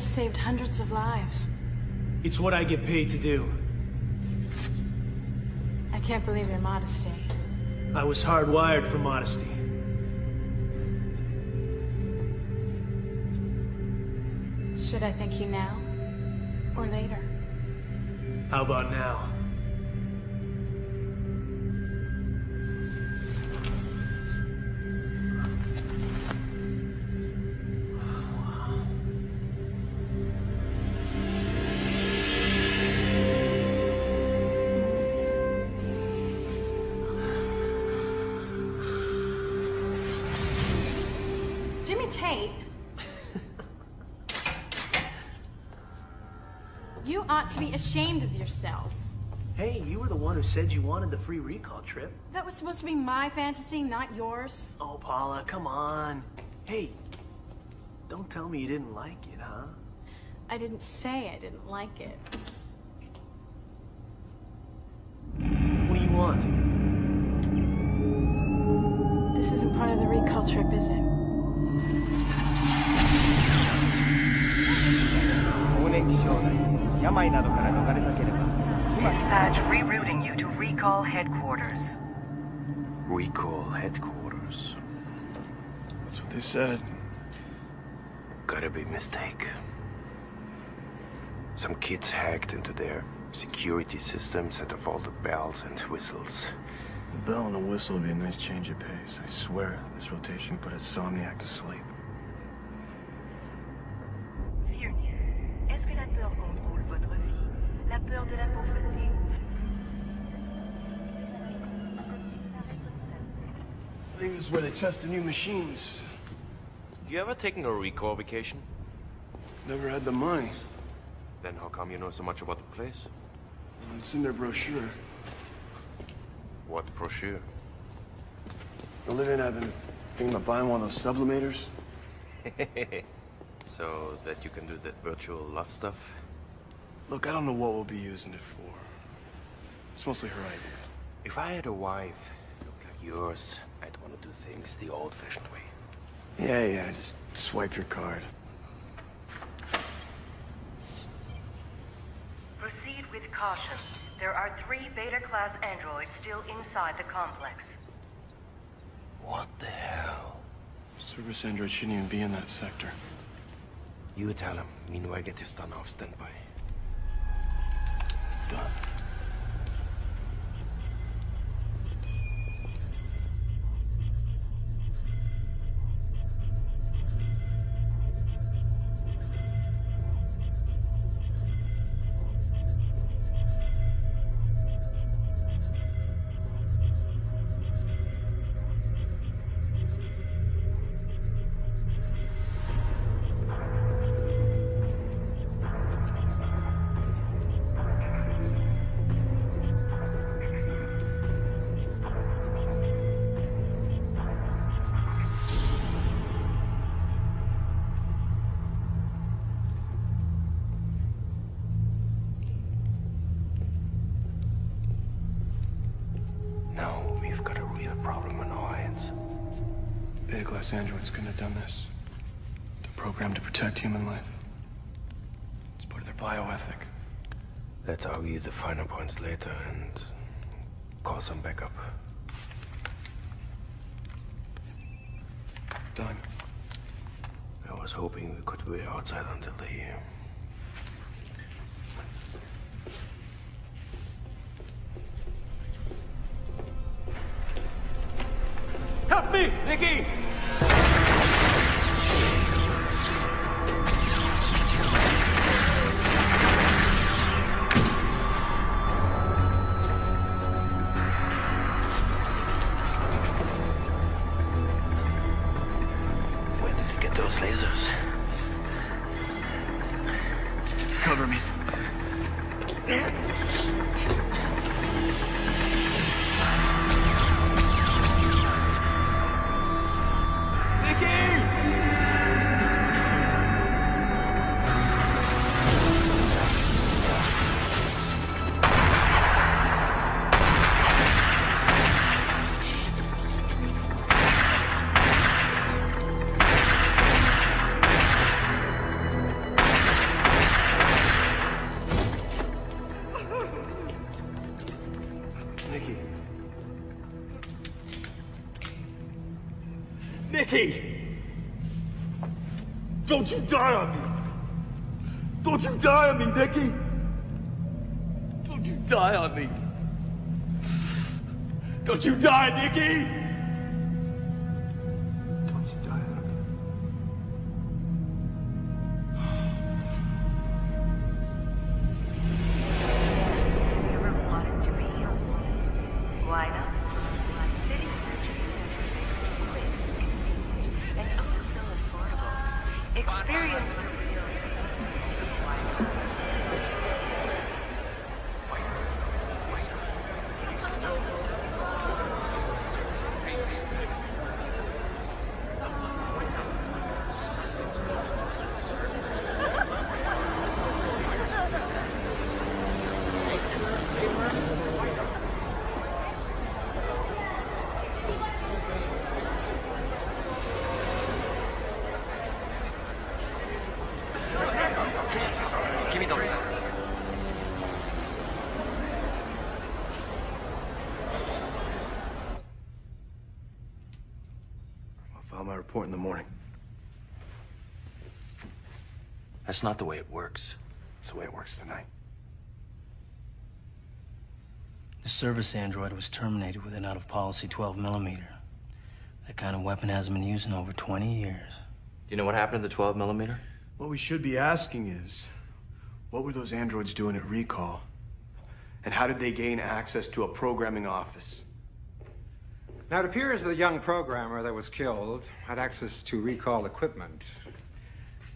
just saved hundreds of lives. It's what I get paid to do. I can't believe your modesty. I was hardwired for modesty. Should I thank you now? Be ashamed of yourself. Hey, you were the one who said you wanted the free Rekall trip. That was supposed to be my fantasy, not yours. Oh, Paula, come on. Hey, don't tell me you didn't like it, huh? I didn't say I didn't like it. What do you want? This isn't part of the Rekall trip, is it? Dispatch rerouting you to Rekall headquarters. Rekall headquarters. That's what they said. Gotta be mistake. Some kids hacked into their security system, set off all the bells and whistles. The bell and the whistle would be a nice change of pace. I swear, this rotation put a Somniac to sleep. Vieux, est-ce que la peur contrôle votre vie? La peur de la pauvreté? I think this is where they test the new machines. You ever taken a Rekall vacation? Never had the money. Then how come you know so much about the place? It's in their brochure. What brochure? The living I've been thinking about buying one of those sublimators. so that you can do that virtual love stuff? Look, I don't know what we'll be using it for. It's mostly her idea. If I had a wife looked like yours, I'd want to do things the old-fashioned way. Yeah, yeah, just swipe your card. Proceed with caution. There are three Beta-class androids still inside the complex. What the hell? Service android shouldn't even be in that sector. You tell him. Meanwhile, get your stun off standby. Done. Class androids couldn't have done this. They're programmed to protect human life. It's part of their bioethic. Let's argue the finer points later and call some backup. Done. I was hoping we could wait outside until they... die on me! Don't you die on me, Nikki! Don't you die on me! Don't you die, Nikki! Experience report in the morning. That's not the way it works. It's the way it works tonight. The service android was terminated with an out of policy 12 millimeter. That kind of weapon hasn't been used in over 20 years. Do you know what happened to the 12 millimeter? What we should be asking is, what were those androids doing at Rekall? And how did they gain access to a programming office? Now, it appears the young programmer that was killed had access to Rekall equipment.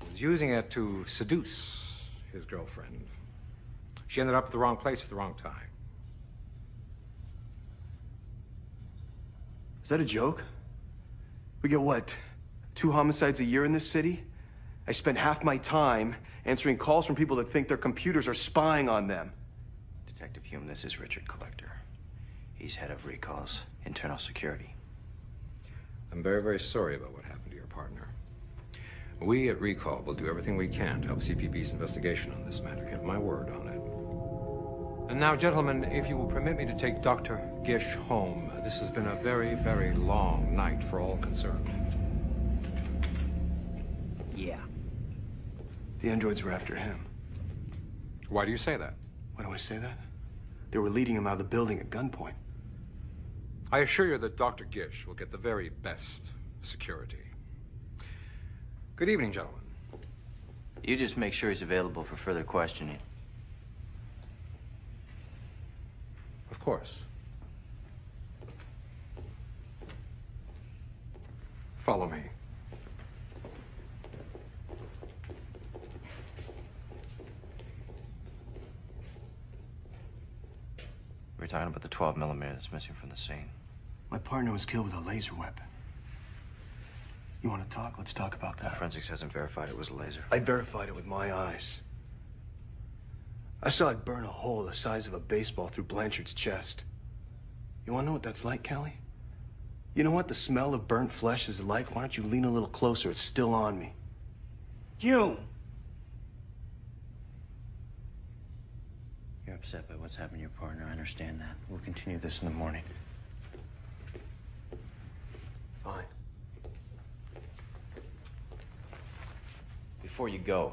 He was using it to seduce his girlfriend. She ended up at the wrong place at the wrong time. Is that a joke? We get what? Two homicides a year in this city? I spend half my time answering calls from people that think their computers are spying on them. Detective Hume, this is Richard Collector. He's head of Rekall's internal security. I'm very, very sorry about what happened to your partner. We at Rekall will do everything we can to help CPB's investigation on this matter. You have my word on it. And now, gentlemen, if you will permit me to take Dr. Gish home. This has been a very, very long night for all concerned. Yeah. The androids were after him. Why do you say that? Why do I say that? They were leading him out of the building at gunpoint. I assure you that Dr. Gish will get the very best security. Good evening, gentlemen. You just make sure he's available for further questioning. Of course. Follow me. We're talking about the 12 millimeter that's missing from the scene. My partner was killed with a laser weapon. You want to talk? Let's talk about that. Forensics hasn't verified it was a laser. I verified it with my eyes. I saw it burn a hole the size of a baseball through Blanchard's chest. You want to know what that's like, Callie? You know what the smell of burnt flesh is like? Why don't you lean a little closer? It's still on me. You! You're upset by what's happened to your partner. I understand that. We'll continue this in the morning. Fine. Before you go,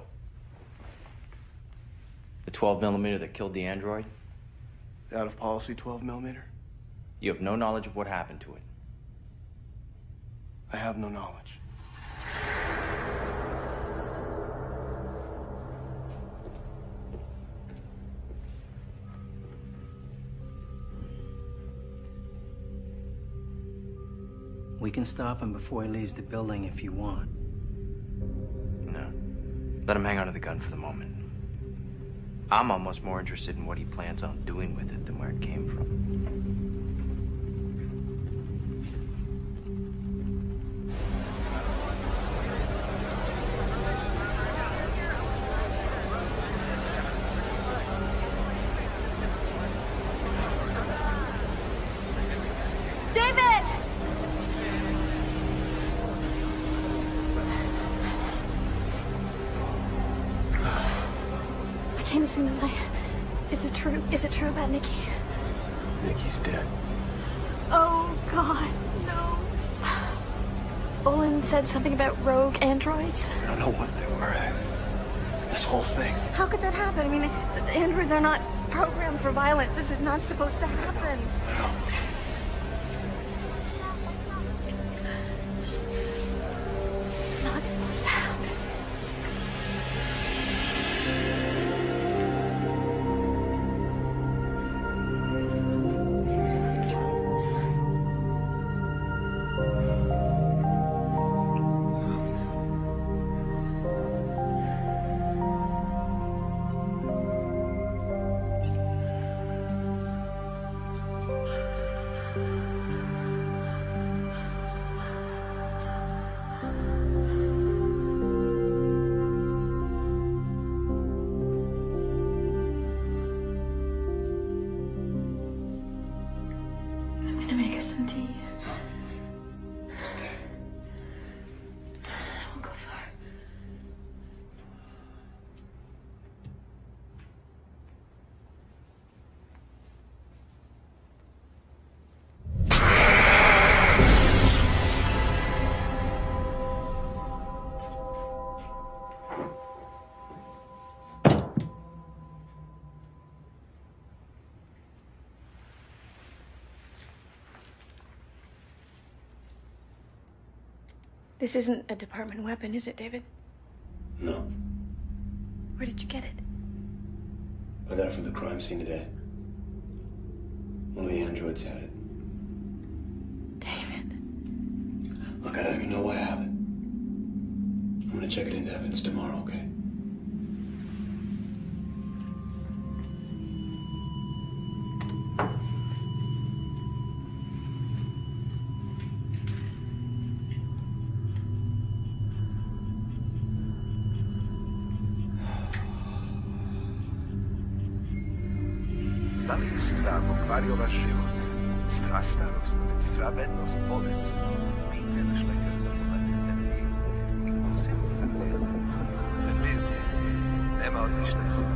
the 12 millimeter that killed the android, The out of policy 12 millimeter? you have no knowledge of what happened to it. I have no knowledge. We can stop him before he leaves the building if you want. No. Let him hang onto the gun for the moment. I'm almost more interested in what he plans on doing with it than where it came from. Said something about rogue androids. I don't know what they were. This whole thing. How could that happen? I mean, the, the androids are not programmed for violence. This is not supposed to happen. This isn't a department weapon, is it, David? No. Where did you get it? I got it from the crime scene today. One of the androids had it. David. Look, I don't even know what happened. I'm gonna check it into evidence tomorrow, okay? pokvario vaš život. Strastarost, stravednost, bolest. Nigde ne šlekar za pomatite mi. Impossible da ne Nema odmišljena se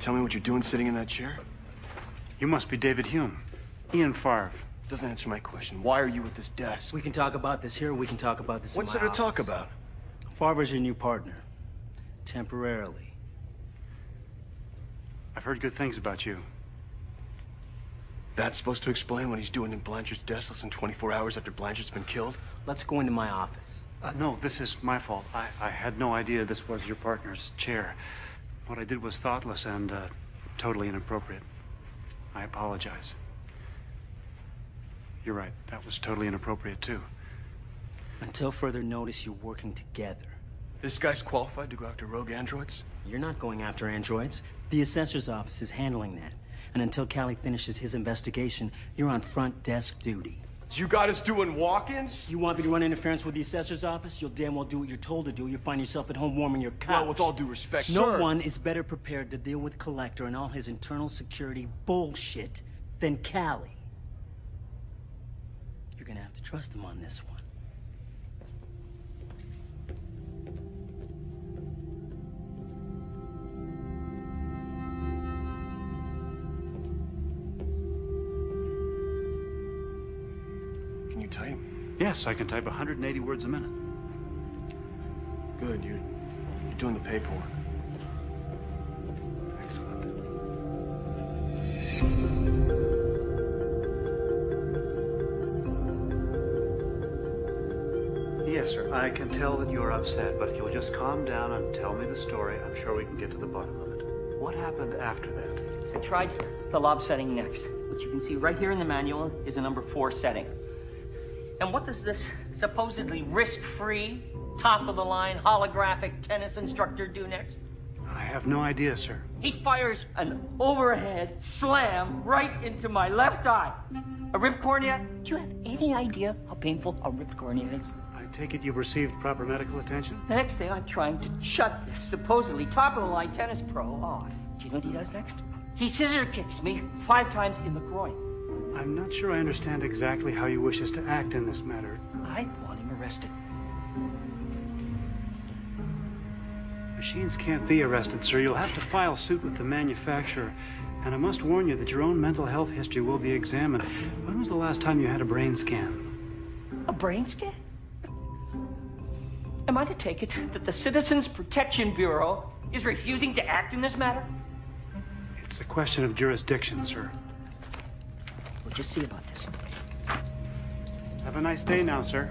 tell me what you're doing sitting in that chair? You must be David Hume. Ian Farve. Doesn't answer my question. Why are you at this desk? We can talk about this here, we can talk about this What's my there to talk office. about? Farver's your new partner. Temporarily. I've heard good things about you. That's supposed to explain what he's doing in Blanchard's desk less than 24 hours after Blanchard's been killed? Let's go into my office. Uh, no, this is my fault. I, I had no idea this was your partner's chair. What I did was thoughtless and uh, totally inappropriate. I apologize. You're right. That was totally inappropriate, too. Until further notice, you're working together. This guy's qualified to go after rogue androids? You're not going after androids. The assessor's office is handling that. And until Callie finishes his investigation, you're on front desk duty. You got us doing walk-ins? You want me to run interference with the assessor's office? You'll damn well do what you're told to do. You'll find yourself at home warming your couch. Well, with all due respect, no sir. one is better prepared to deal with Collector and all his internal security bullshit than Callie. You're gonna have to trust him on this one. Yes, I can type 180 words a minute. Good, you're, you're doing the paperwork. Excellent. Yes, sir. I can tell that you're upset, but if you'll just calm down and tell me the story, I'm sure we can get to the bottom of it. What happened after that? I tried the lob setting next, which you can see right here in the manual is a number four setting. And what does this supposedly risk-free, top-of-the-line holographic tennis instructor do next? I have no idea, sir. He fires an overhead slam right into my left eye. A ripped cornea? Do you have any idea how painful a ripped cornea is? I take it you've received proper medical attention? The next thing, I'm trying to shut this supposedly top-of-the-line tennis pro off. Do you know what he does next? He scissor kicks me five times in the groin. I'm not sure I understand exactly how you wish us to act in this matter. I want him arrested. Machines can't be arrested, sir. You'll have to file suit with the manufacturer. And I must warn you that your own mental health history will be examined. When was the last time you had a brain scan? A brain scan? Am I to take it that the Citizens Protection Bureau is refusing to act in this matter? It's a question of jurisdiction, sir. We'll see about this. Have a nice day now, sir.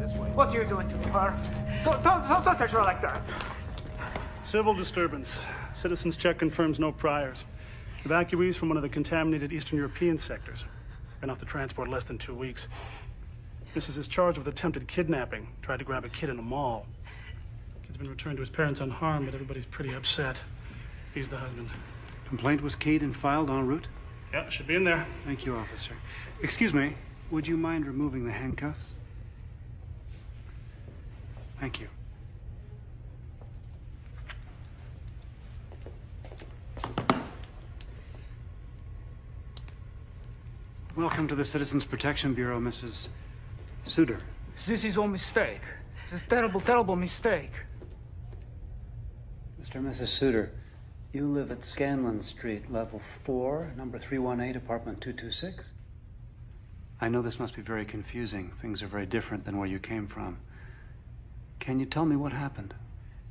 This way. What are you doing to me, Har? Don't, don't, don't, don't touch her like that. Civil disturbance. Citizens check confirms no priors. Evacuees from one of the contaminated Eastern European sectors. Been off the transport less than two weeks. Mrs. is charged with attempted kidnapping. Tried to grab a kid in a mall. Kid's been returned to his parents unharmed, but everybody's pretty upset. He's the husband. Complaint was keyed and filed en route? Yeah, should be in there. Thank you, officer. Excuse me, would you mind removing the handcuffs? Thank you. Welcome to the Citizens Protection Bureau, Mrs. Suter. This is all mistake. This terrible, terrible mistake. Mr. and Mrs. Suter, you live at Scanlon Street, level 4, number 318, apartment 226? I know this must be very confusing. Things are very different than where you came from. Can you tell me what happened?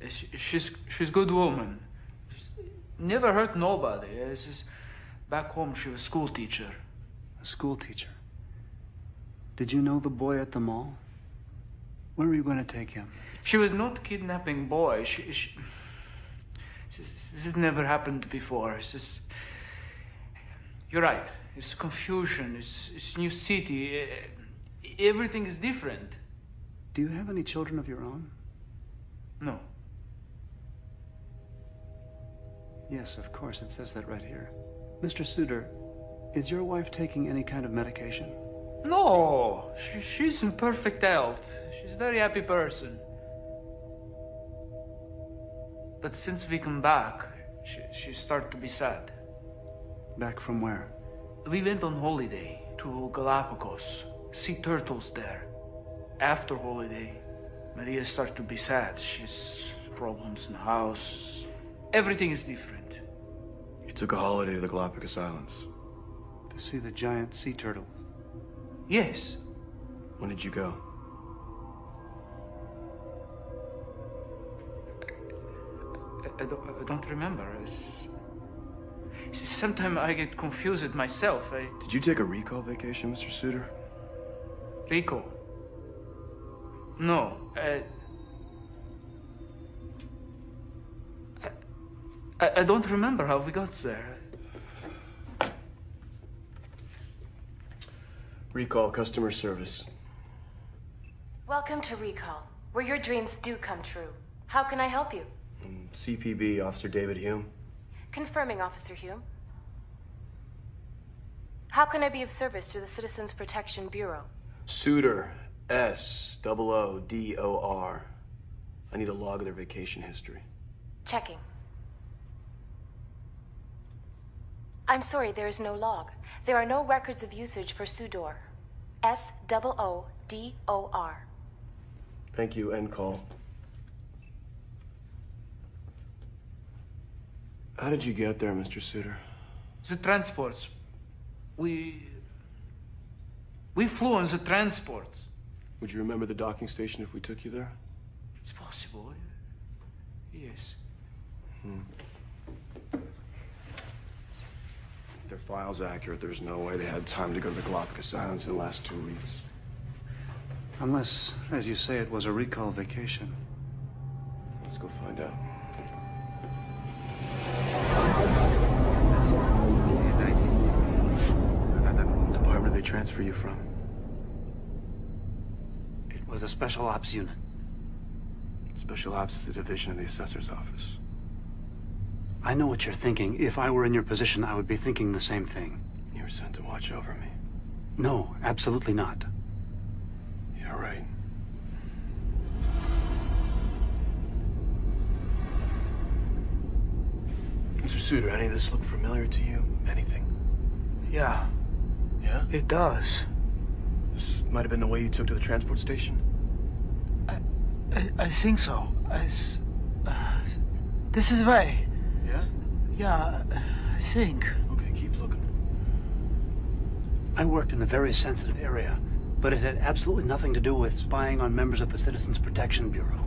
Uh, she's she's good woman. She's never hurt nobody. Uh, she's, back home, she was school teacher. A school teacher. Did you know the boy at the mall? Where were you going to take him? She was not kidnapping boy. She, she, this, this has never happened before. It's just, you're right. It's confusion. It's, it's new city. Uh, Everything is different. Do you have any children of your own? No. Yes, of course. It says that right here. Mr. Suter, is your wife taking any kind of medication? No, she, she's in perfect health. She's a very happy person. But since we come back, she, she started to be sad. Back from where? We went on holiday to Galapagos. See turtles there. After holiday, Maria started to be sad. She's problems in the house. Everything is different. You took a holiday to the Galapagos Islands. To see the giant sea turtle. Yes. When did you go? I, I don't, I don't remember. Sometimes I get confused myself. I... Did you take a Rekall vacation, Mr. Suter? Rico? No. I, I, I don't remember how we got there. Rekall customer service. Welcome to Rekall, where your dreams do come true. How can I help you? Um, CPB Officer David Hume. Confirming, Officer Hume. How can I be of service to the Citizens Protection Bureau? Suter. S. Double O D O R. I need a log of their vacation history. Checking. I'm sorry, there is no log. There are no records of usage for Sudor. S double O D O R. Thank you. End call. How did you get there, Mr. Suter? The transports. We. We flew on the transports. Would you remember the docking station if we took you there? It's possible. Yes. Hmm. Their file's accurate, there's no way they had time to go to the Galapagos Islands in the last two weeks. Unless, as you say, it was a Rekall vacation. Let's go find out. Transfer you from? It was a special ops unit. Special Ops is a division of the assessor's office. I know what you're thinking. If I were in your position, I would be thinking the same thing. You were sent to watch over me. No, absolutely not. You're right. Mr. Suter, any of this look familiar to you? Anything? Yeah. Yeah? It does. This might have been the way you took to the transport station. I, I think so. I s- uh, this is the way. Yeah? Yeah, I think. Okay, keep looking. I worked in a very sensitive area, but it had absolutely nothing to do with spying on members of the Citizens Protection Bureau.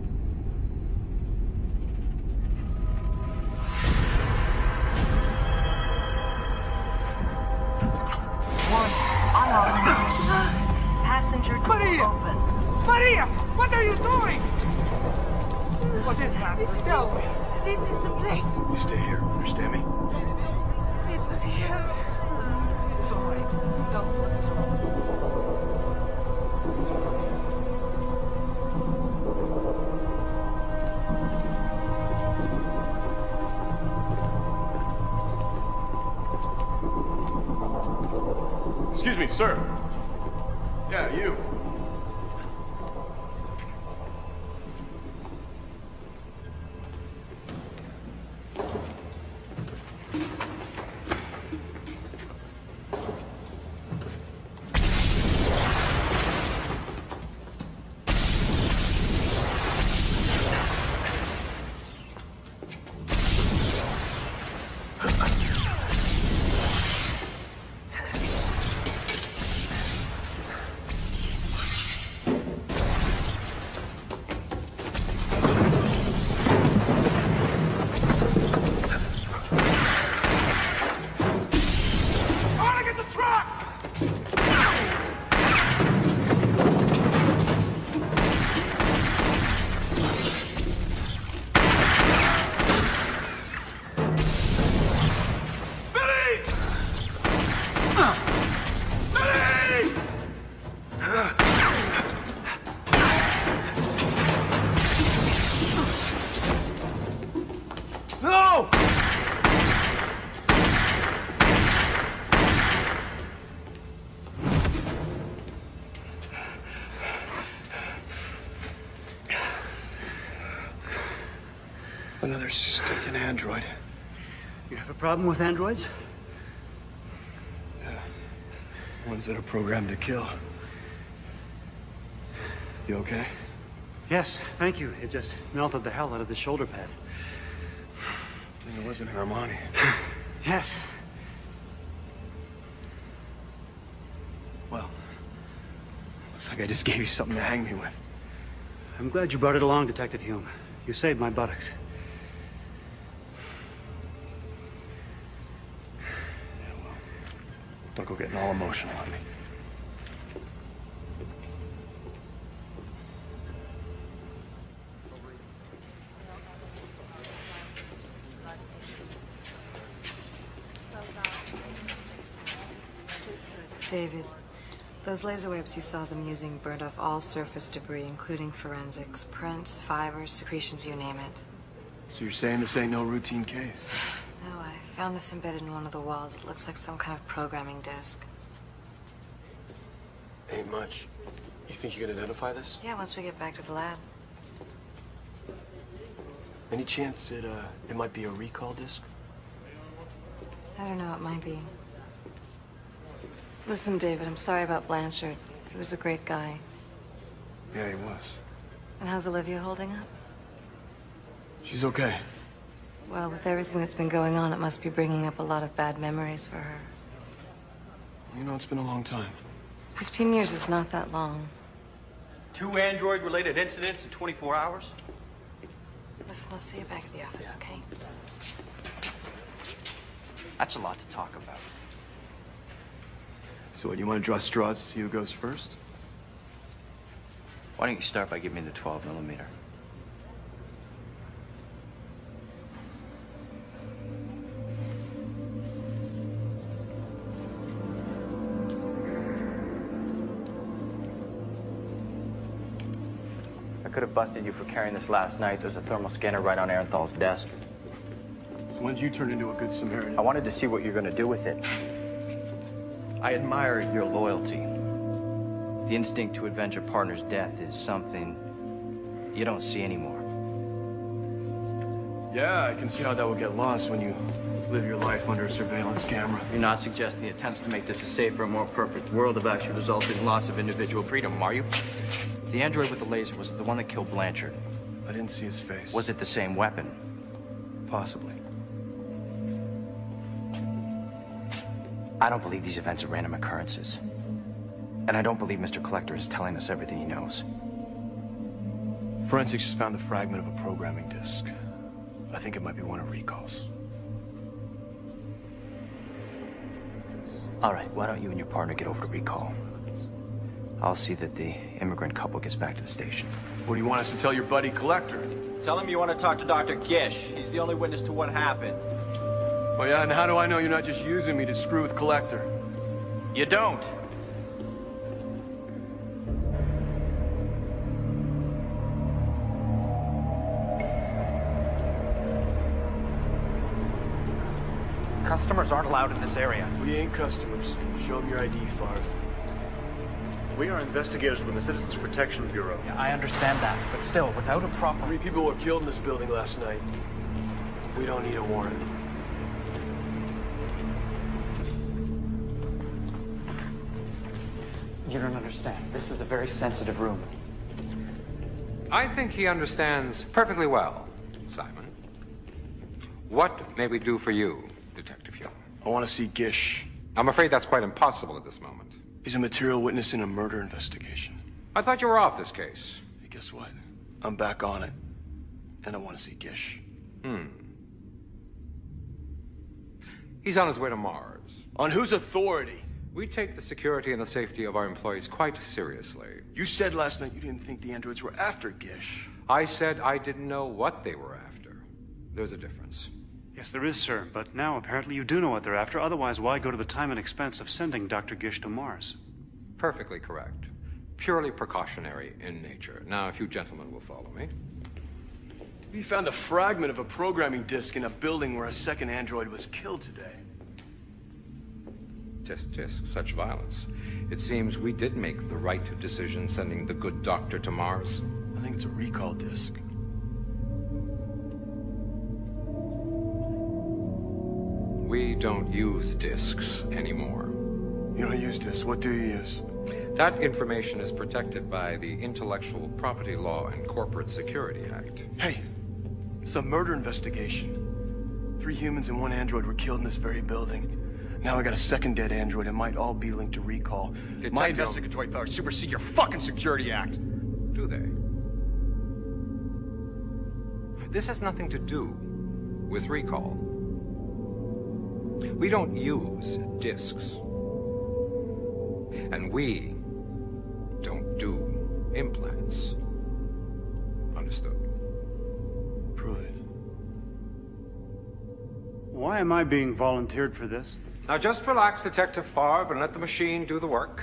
What is is Tell me. This is the place. You stay here, understand me? It's him. It's all right. Tell me what is wrong. Excuse me, sir. Yeah, you. Android. You have a problem with androids? Yeah. Ones that are programmed to kill. You okay? Yes, thank you. It just melted the hell out of the shoulder pad. And It wasn't Armani. Yes. Well, looks like I just gave you something to hang me with. I'm glad you brought it along, Detective Hume. You saved my buttocks. Emotional on me. David, those laser waves you saw them using burned off all surface debris, including forensics, prints, fibers, secretions, you name it. So you're saying this ain't no routine case? No, I found this embedded in one of the walls. It looks like some kind of programming disk. Ain't much. You think you can identify this? Yeah, once we get back to the lab. Any chance it uh it might be a Rekall disc? I don't know, it might be. Listen, David, I'm sorry about Blanchard. He was a great guy. Yeah, he was. And how's Olivia holding up? She's okay. Well, with everything that's been going on, it must be bringing up a lot of bad memories for her. You know, it's been a long time. Fifteen years is not that long. Two android-related incidents in 24 hours? Listen, I'll see you back at the office, okay? That's a lot to talk about. So what, you want to draw straws to see who goes first? Why don't you start by giving me the 12 millimeter? Busted you for carrying this last night. There's a thermal scanner right on Arenthal's desk. So when'd you turn into a good Samaritan? I wanted to see what you're gonna do with it. I admire your loyalty. The instinct to avenge a partner's death is something you don't see anymore. Yeah, I can see how that would get lost when you live your life under a surveillance camera. You're not suggesting the attempts to make this a safer, more perfect world have actually resulted in loss of individual freedom, are you? The android with the laser was the one that killed Blanchard. I didn't see his face. Was it the same weapon? Possibly. I don't believe these events are random occurrences. And I don't believe Mr. Collector is telling us everything he knows. Forensics just found the fragment of a programming disk. I think it might be one of Rekall's. All right, why don't you and your partner get over to Rekall? I'll see that the immigrant couple gets back to the station. What do you want us to tell your buddy Collector? Tell him you want to talk to Dr. Gish. He's the only witness to what happened. Well, yeah, and how do I know you're not just using me to screw with Collector? You don't. Customers aren't allowed in this area. We ain't customers. Show them your ID, Farf. We are investigators from the Citizens Protection Bureau. Yeah, I understand that, but still, without a proper... Three people were killed in this building last night. We don't need a warrant. You don't understand. This is a very sensitive room. I think he understands perfectly well, Simon. What may we do for you, Detective Young? I want to see Gish. I'm afraid that's quite impossible at this moment. He's a material witness in a murder investigation. I thought you were off this case. Hey, guess what? I'm back on it. And I want to see Gish. Hmm. He's on his way to Mars. On whose authority? We take the security and the safety of our employees quite seriously. You said last night you didn't think the androids were after Gish. I said I didn't know what they were after. There's a difference. Yes, there is, sir. But now apparently you do know what they're after. Otherwise, why go to the time and expense of sending Dr. Gish to Mars? Perfectly correct. Purely precautionary in nature. Now, if you gentlemen will follow me. We found a fragment of a programming disk in a building where a second android was killed today. Tisk, tisk, such violence. It seems we did make the right decision sending the good doctor to Mars. I think it's a Rekall disk. We don't use disks anymore. You don't use disks. What do you use? That information is protected by the Intellectual Property Law and Corporate Security Act. Hey, it's a murder investigation. Three humans and one android were killed in this very building. Now I got a second dead android. It might all be linked to Rekall. Detective. My investigatory powers supersede your fucking Security Act. Do they? This has nothing to do with Rekall. We don't use disks. And we don't do implants. Understood? Prove it. Why am I being volunteered for this? Now just relax, Detective Farve, and let the machine do the work.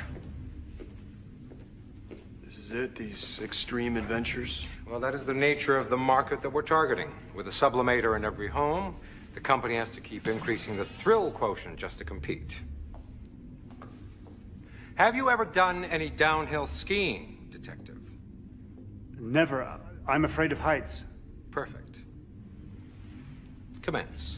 This is it? These extreme adventures? Well, that is the nature of the market that we're targeting. With a sublimator in every home, the company has to keep increasing the thrill quotient just to compete. Have you ever done any downhill skiing, Detective? Never. I'm afraid of heights. Perfect. Commence.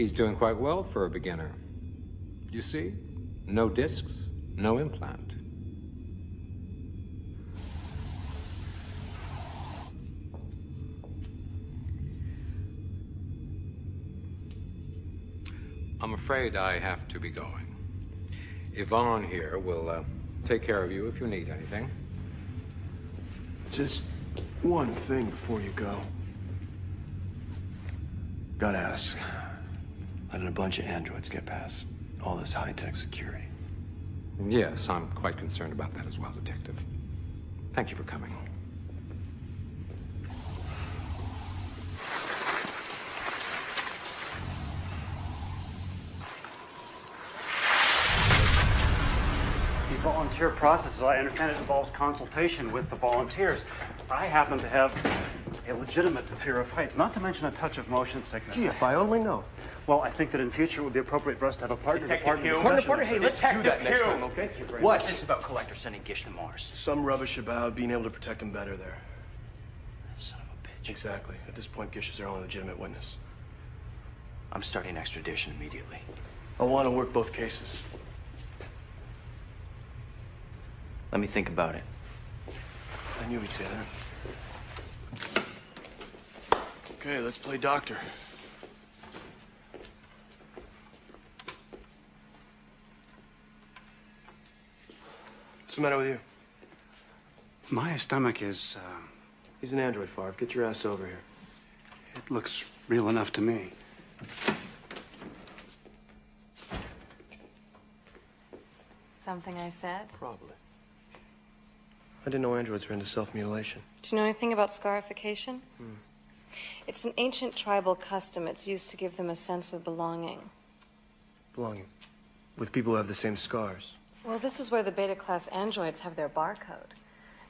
He's doing quite well for a beginner. You see? No discs, no implant. I'm afraid I have to be going. Yvonne here will uh, take care of you if you need anything. Just one thing before you go. Gotta ask. Letting a bunch of androids get past all this high-tech security. Yes, I'm quite concerned about that as well, Detective. Thank you for coming. The volunteer process, as I understand it, involves consultation with the volunteers. I happen to have a legitimate fear of heights, not to mention a touch of motion sickness. Gee, if I only know. Well, I think that in future it would be appropriate for us to have a partner to partner Hume. discussion. Partner, partner, hey, let's do that Detective next Hume. time, okay? Thank you very What's much. this about Collector sending Gish to Mars? Some rubbish about being able to protect him better there. Son of a bitch. Exactly. At this point, Gish is their only legitimate witness. I'm starting extradition immediately. I want to work both cases. Let me think about it. I knew he'd say that. Okay, let's play doctor. What's the matter with you? My stomach is, uh, He's an android, Farve. Get your ass over here. it looks real enough to me. Something I said? Probably. I didn't know androids were into self-mutilation. Do you know anything about scarification? Hmm. It's an ancient tribal custom. It's used to give them a sense of belonging. Belonging. With people who have the same scars. Well, this is where the beta class androids have their barcode.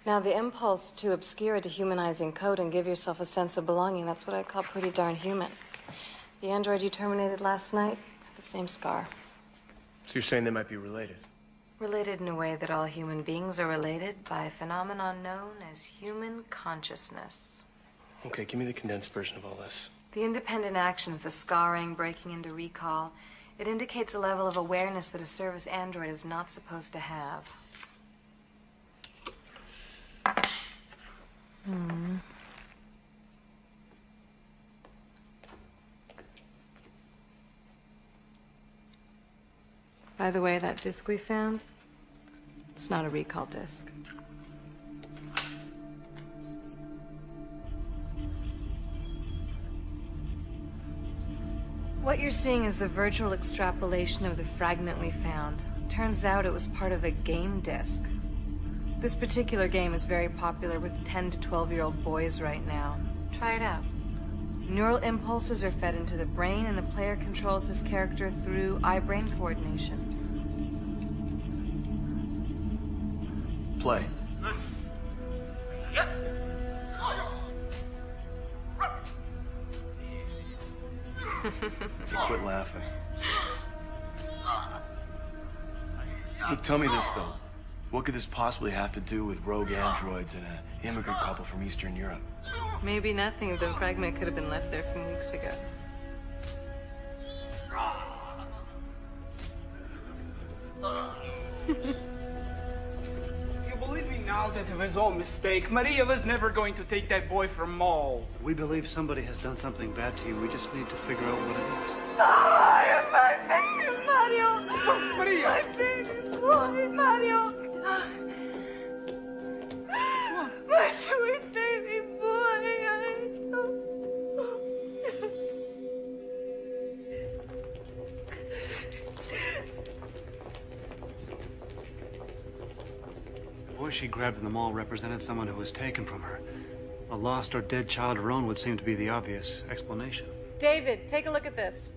Now, the impulse to obscure a dehumanizing code and give yourself a sense of belonging, that's what I call pretty darn human. The android you terminated last night had the same scar. So you're saying they might be related? Related in a way that all human beings are related by a phenomenon known as human consciousness. Okay, give me the condensed version of all this. The independent actions, the scarring, breaking into Rekall, it indicates a level of awareness that a service android is not supposed to have. Hmm. By the way, that disc we found, it's not a Rekall disc. What you're seeing is the virtual extrapolation of the fragment we found. Turns out it was part of a game disc. This particular game is very popular with 10 to 12 year old boys right now. Try it out. Neural impulses are fed into the brain, and the player controls his character through eye brain coordination. Play. Quit laughing. Look, tell me this, though. What could this possibly have to do with rogue androids and an immigrant couple from Eastern Europe? Maybe nothing. The fragment could have been left there from weeks ago. You believe me now that it was all mistake. Maria was never going to take that boy from Mall. We believe somebody has done something bad to you. We just need to figure out what it is. my baby Mario! Maria! My baby boy, Mario! My sweet baby boy! Boy she grabbed in the mall represented someone who was taken from her. A lost or dead child of her own would seem to be the obvious explanation. David, take a look at this.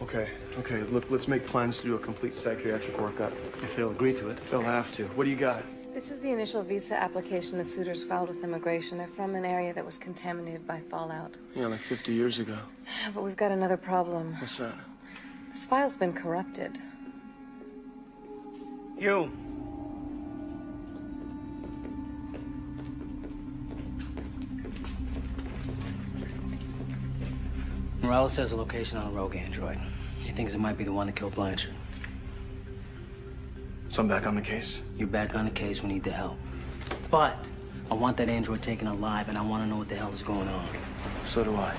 Okay, okay, look, let's make plans to do a complete psychiatric workup. If they'll agree to it. They'll have to. What do you got? This is the initial visa application the Suters filed with immigration. They're from an area that was contaminated by fallout. Yeah, like 50 years ago. But we've got another problem. What's that? This file's been corrupted. You. Morales has a location on a rogue android. He thinks it might be the one that killed Blanchard. So I'm back on the case? You're back on the case. We need the help. But I want that android taken alive, and I want to know what the hell is going on. So do I.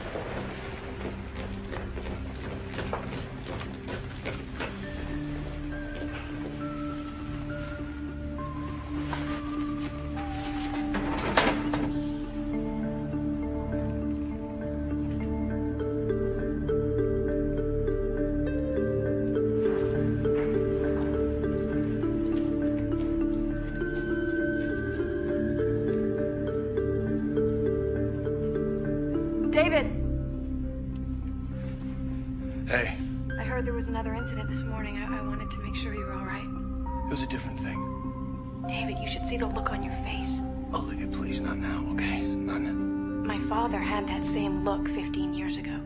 please, not now, okay? None. My father had that same look 15 years ago.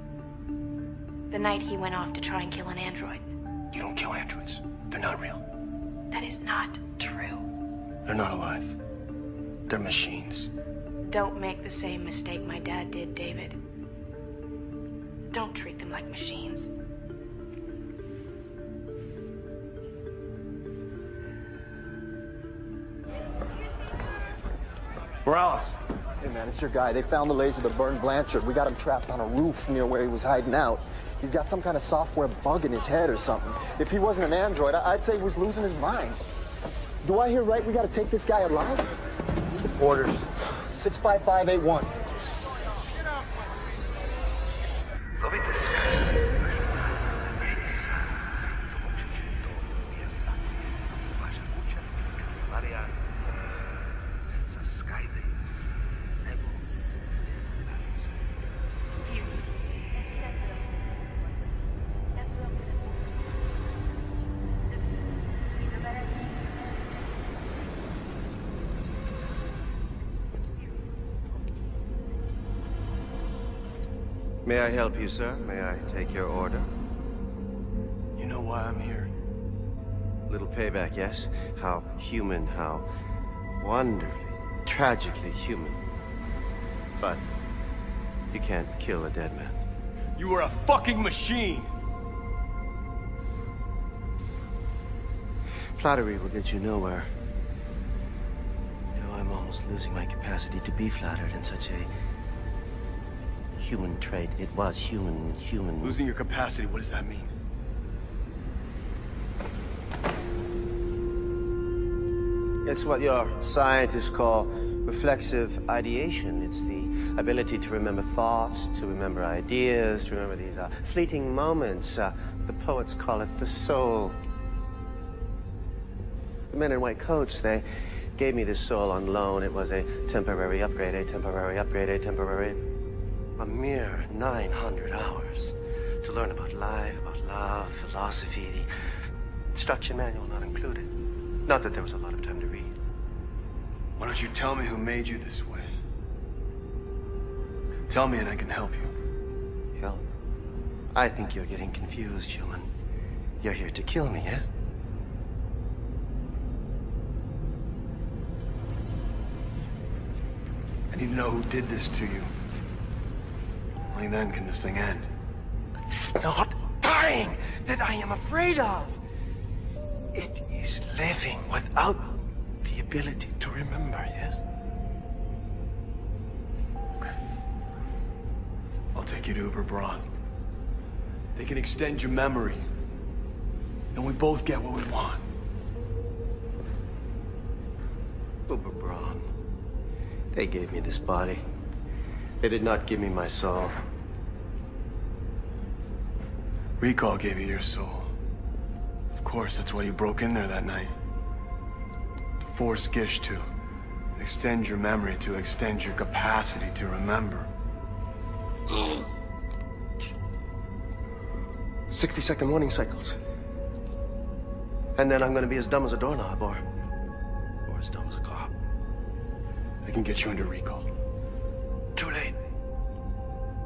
The night he went off to try and kill an android. You don't kill androids. They're not real. That is not true. They're not alive. They're machines. Don't make the same mistake my dad did, David. Don't treat them like machines. Morales. Hey, man, it's your guy. They found the laser that burned Blanchard. We got him trapped on a roof near where he was hiding out. He's got some kind of software bug in his head or something. If he wasn't an android, I- I'd say he was losing his mind. Do I hear right we gotta take this guy alive? Orders. 65581. Zovite se. May I help you, sir? May I take your order? You know why I'm here? Little payback, yes? How human, how wonderfully, tragically human. But you can't kill a dead man. You are a fucking machine! Flattery will get you nowhere. You know, I'm almost losing my capacity to be flattered in such a human trait. It was human, human. Losing your capacity, what does that mean? It's what your scientists call reflexive ideation. It's the ability to remember thoughts, to remember ideas, to remember these uh, fleeting moments. Uh, the poets call it the soul. The men in white coats, they gave me this soul on loan. It was a temporary upgrade, a temporary upgrade, a temporary. A mere 900 hours to learn about life, about love, philosophy, the instruction manual not included. Not that there was a lot of time to read. Why don't you tell me who made you this way? Tell me and I can help you. Help? I think you're getting confused, human. You're here to kill me, yes? I need to know who did this to you. Only then can this thing end. It's not dying that I am afraid of. It is living without the ability to remember, yes? I'll take you to Uber Braun. They can extend your memory. And we both get what we want. Uber Braun. They gave me this body. They did not give me my soul. Rekall gave you your soul. Of course, that's why you broke in there that night. To force Gish to extend your memory, to extend your capacity to remember. 60 second warning cycles. And then I'm gonna be as dumb as a doorknob or. or as dumb as a cop. I can get you under Rekall. Too late.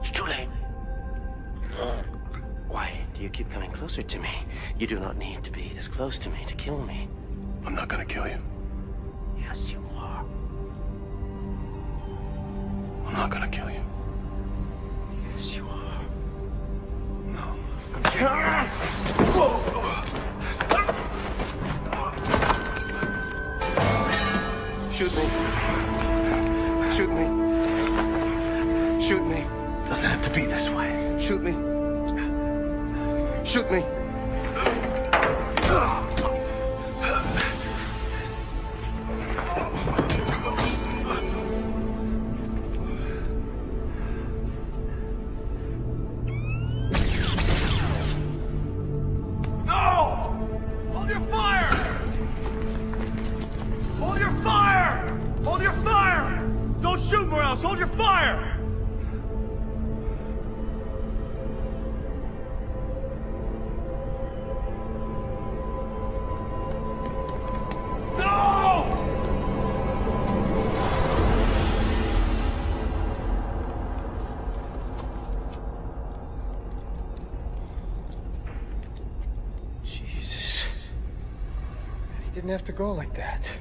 It's too late. Why do you keep coming closer to me? You do not need to be this close to me to kill me. I'm not gonna kill you. Yes, you are. I'm not gonna kill you. Shoot me. Have to go like that.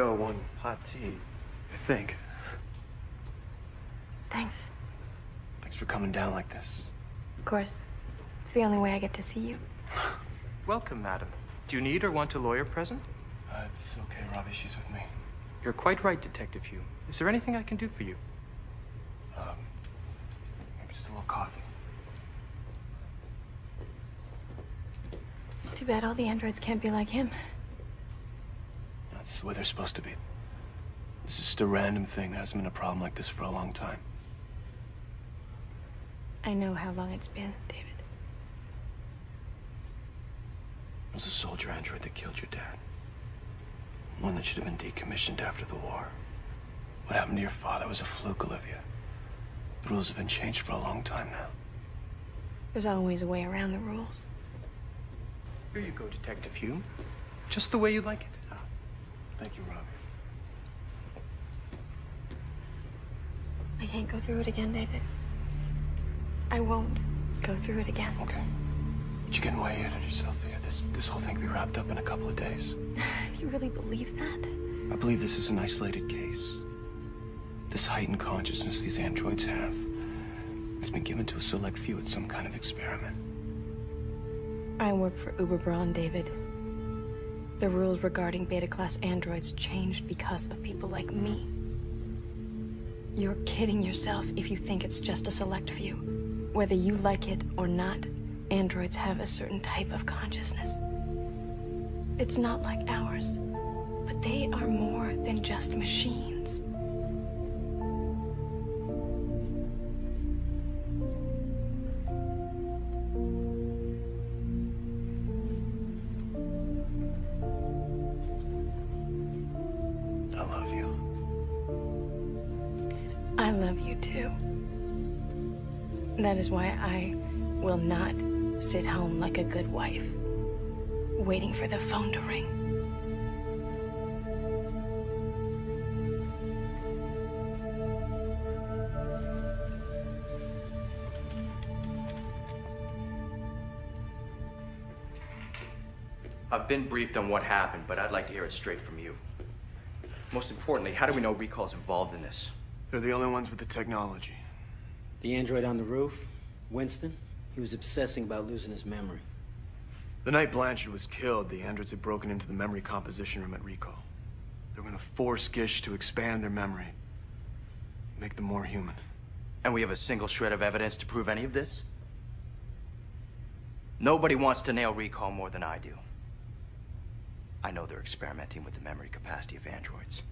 Go, one hot tea. I think. Thanks. Thanks for coming down like this. Of course. It's the only way I get to see you. Welcome, madam. Do you need or want a lawyer present? Uh, it's okay, Robbie. She's with me. You're quite right, Detective Hume. Is there anything I can do for you? Um, maybe just a little coffee. It's too bad all the androids can't be like him. That's the way they're supposed to be. This is just a random thing. There hasn't been a problem like this for a long time. I know how long it's been, David. It was a soldier android that killed your dad. One that should have been decommissioned after the war. What happened to your father was a fluke, Olivia. The rules have been changed for a long time now. There's always a way around the rules. Here you go, Detective Hume. Just the way you like it. Thank you, Robbie. I can't go through it again, David. I won't go through it again. Okay. But you're getting way ahead of yourself here. This this whole thing can be wrapped up in a couple of days. You really believe that? I believe this is an isolated case. This heightened consciousness these androids have has been given to a select few at some kind of experiment. I work for Uber Braun, David. The rules regarding beta class androids changed because of people like me. You're kidding yourself if you think it's just a select few. Whether you like it or not, androids have a certain type of consciousness. It's not like ours, but they are more than just machines. Is why I will not sit home like a good wife, waiting for the phone to ring. I've been briefed on what happened, but I'd like to hear it straight from you. Most importantly, how do we know Rekall's involved in this? They're the only ones with the technology. The android on the roof, Winston, he was obsessing about losing his memory. The night Blanchard was killed, the androids had broken into the memory composition room at Rekall. They were gonna force Gish to expand their memory, make them more human. And we have a single shred of evidence to prove any of this? Nobody wants to nail Rekall more than I do. I know they're experimenting with the memory capacity of androids.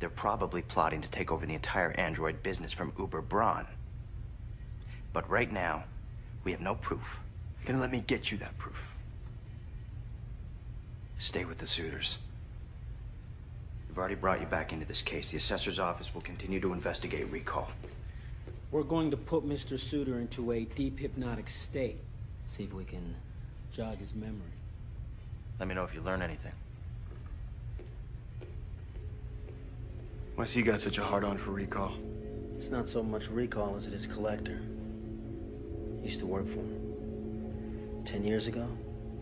They're probably plotting to take over the entire android business from Uber Braun. But right now, we have no proof. Then let me get you that proof. Stay with the Suters. We've already brought you back into this case. The assessor's office will continue to investigate Rekall. We're going to put Mr. Suter into a deep hypnotic state. See if we can jog his memory. Let me know if you learn anything. Why's he got such a hard on for Rekall? It's not so much Rekall as it is collector. He used to work for him. Ten years ago,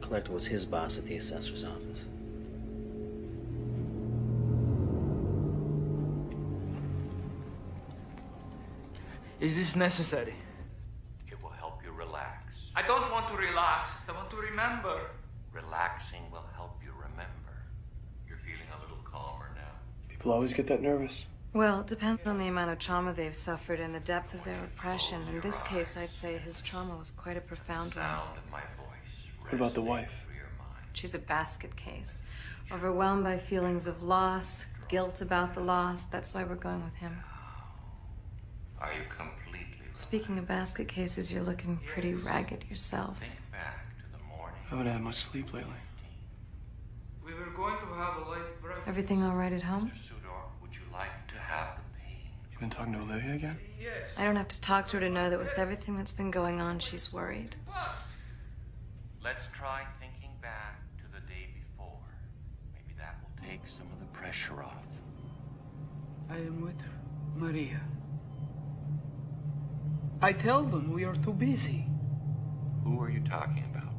collector was his boss at the assessor's office. Is this necessary? It will help you relax. I don't want to relax. I want to remember. Relaxing will help you remember. You're feeling a little calmer now. People always get that nervous. Well, it depends on the amount of trauma they've suffered and the depth of their repression. In this case, I'd say his trauma was quite a profound one. Sound of my voice. What about the wife? She's a basket case. Overwhelmed by feelings of loss, guilt about the loss. That's why we're going with him. Are you completely Speaking of basket cases, you're looking pretty ragged yourself. back to the morning? I haven't had much sleep lately. We were going to have a late breakfast. Everything all right at home? Suter, would you like to have the pain? You been talking to Olivia again? Yes. I don't have to talk to her to know that with everything that's been going on, she's worried. Let's try thinking back to the day before. Maybe that will take some of the pressure off. I am with Maria. I tell them we are too busy. Who are you talking about?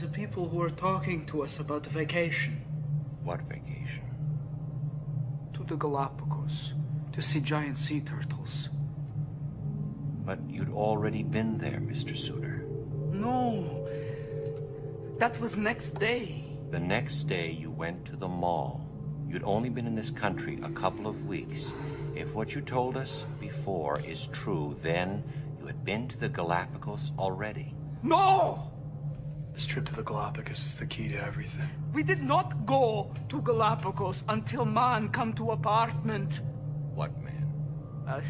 The people who are talking to us about the vacation What vacation? To the Galapagos to see giant sea turtles. But you'd already been there, Mr. Suter. No, that was next day. The next day you went to the mall. You'd only been in this country a couple of weeks. If what you told us before is true, then you had been to the Galapagos already. No! This trip to the Galapagos is the key to everything. We did not go to Galapagos until man come to apartment. What man? A,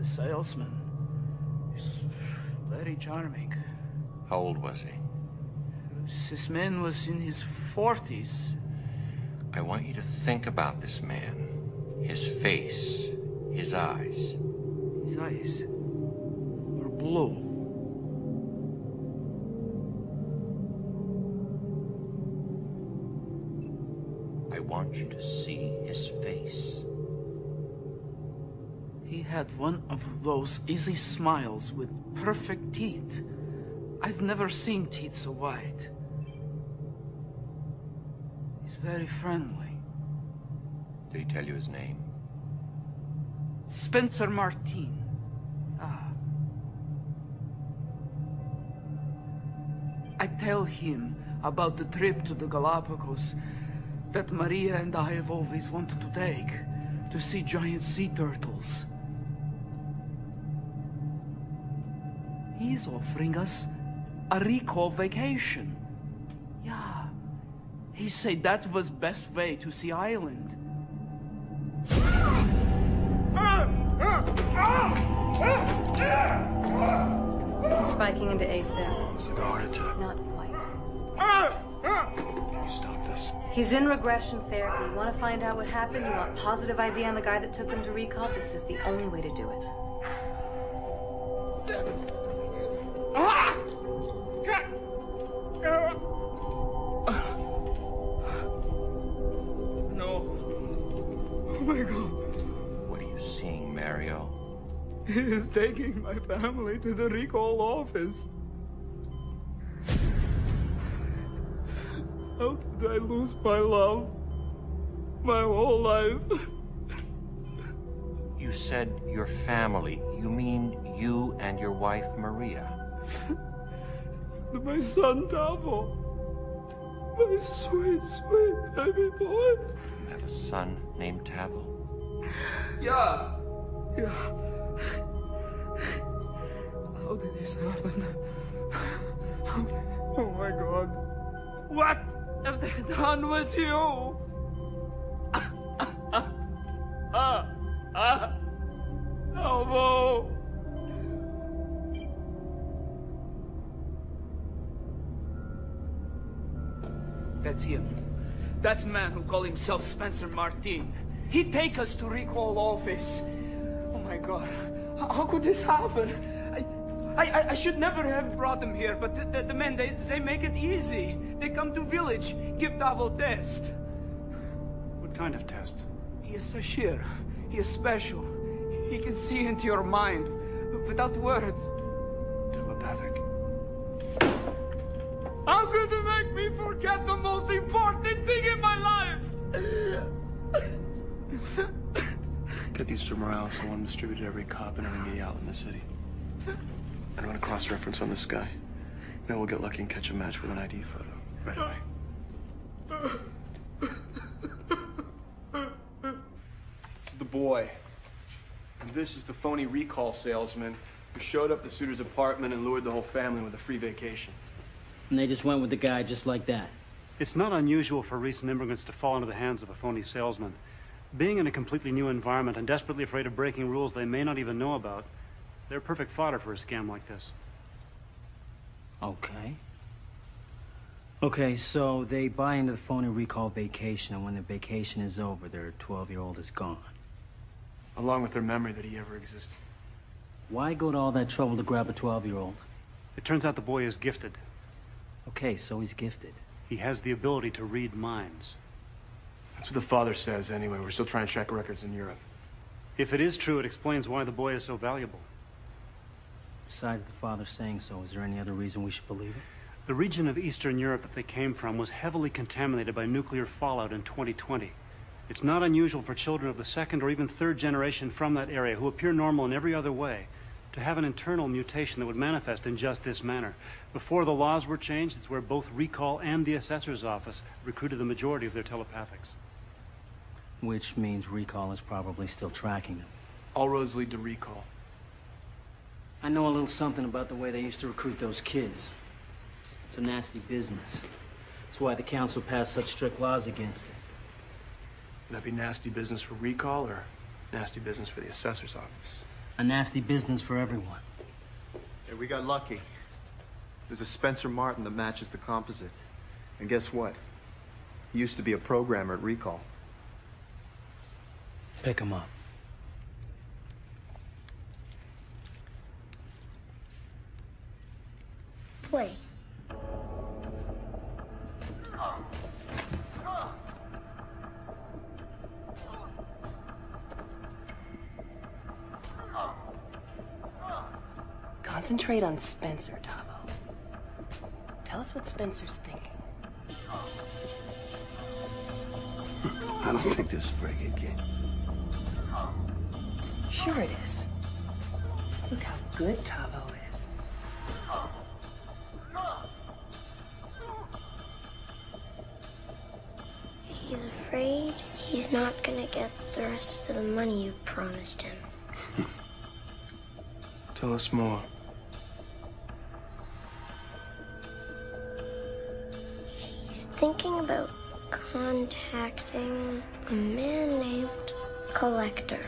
a salesman. He's very charming. How old was he? This man was in his forties. I want you to think about this man. His face, his eyes. His eyes were blue. You to see his face. He had one of those easy smiles with perfect teeth. I've never seen teeth so white. He's very friendly. Did he tell you his name? Spencer Martin. Ah. I tell him about the trip to the Galapagos that Maria and I have always wanted to take to see giant sea turtles. He's offering us a Rekall vacation. Yeah. He said that was best way to see island. He's spiking into eighth there. It's like a heart. Not quite. Ah! Can you stop this? He's in regression therapy. You want to find out what happened? You want positive ID on the guy that took him to Rekall? This is the only way to do it. No. Oh my god. What are you seeing, Mario? He is taking my family to the Rekall office. How did I lose my love? My whole life. You said your family. You mean you and your wife, Maria? My son Tavo. My sweet, sweet baby boy. You have a son named Tavo. Yeah. Yeah. How did this happen? How did... Oh my god. What have they done with you? Ah, ah. That's him. That's man who call himself Spencer Martin. He take us to Rekall office. Oh my god. How could this happen? I, I, I should never have brought them here, but the, the, the men, they, they make it easy. They come to village, give Tavo test. What kind of test? He is Sashir. He is special. He can see into your mind without words. Telepathic. How could you make me forget the most important thing in my life? Get these to Morales and want them distributed to every cop and every media outlet in the city. And I'm gonna cross-reference on this guy. Maybe we'll get lucky and catch a match with an ID photo. Right away. This is the boy. And this is the phony Rekall salesman who showed up at the Suter's apartment and lured the whole family with a free vacation. And they just went with the guy just like that. It's not unusual for recent immigrants to fall into the hands of a phony salesman. Being in a completely new environment and desperately afraid of breaking rules they may not even know about, they're perfect fodder for a scam like this. Okay. Okay, so they buy into the phony Rekall vacation, and when the vacation is over, their 12-year-old is gone. Along with their memory that he ever existed. Why go to all that trouble to grab a 12-year-old? It turns out the boy is gifted. Okay, so he's gifted. He has the ability to read minds. That's what the father says anyway. We're still trying to check records in Europe. If it is true, it explains why the boy is so valuable. Besides the father saying so, is there any other reason we should believe it? The region of Eastern Europe that they came from was heavily contaminated by nuclear fallout in 2020. It's not unusual for children of the second or even third generation from that area who appear normal in every other way to have an internal mutation that would manifest in just this manner. Before the laws were changed, it's where both Rekall and the Assessor's Office recruited the majority of their telepathics. Which means Rekall is probably still tracking them. All roads lead to Rekall. I know a little something about the way they used to recruit those kids. It's a nasty business. That's why the council passed such strict laws against it. Would that be nasty business for Rekall or nasty business for the assessor's office? A nasty business for everyone. Hey, we got lucky. There's a Spencer Martin that matches the composite. And guess what? He used to be a programmer at Rekall. Pick him up. Play. Concentrate on Spencer, Tavo. Tell us what Spencer's thinking. I don't think this is a very good game. Sure it is. Look how good Tavo afraid he's not gonna get the rest of the money you promised him. Tell us more. He's thinking about contacting a man named Collector.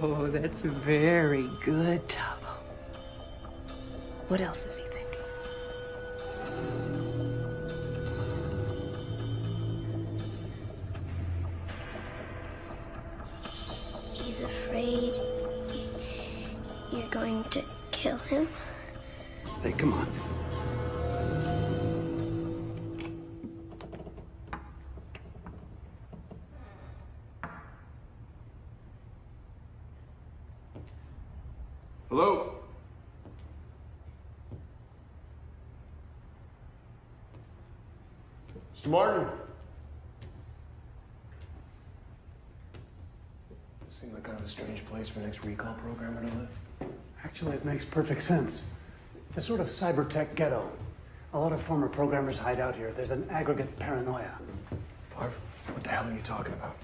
Oh, that's very good, Tavo. What else is he place for an ex-Rekall programmer to live. Actually, it makes perfect sense. It's a sort of cyber tech ghetto. A lot of former programmers hide out here. There's an aggregate paranoia. Farve, what the hell are you talking about?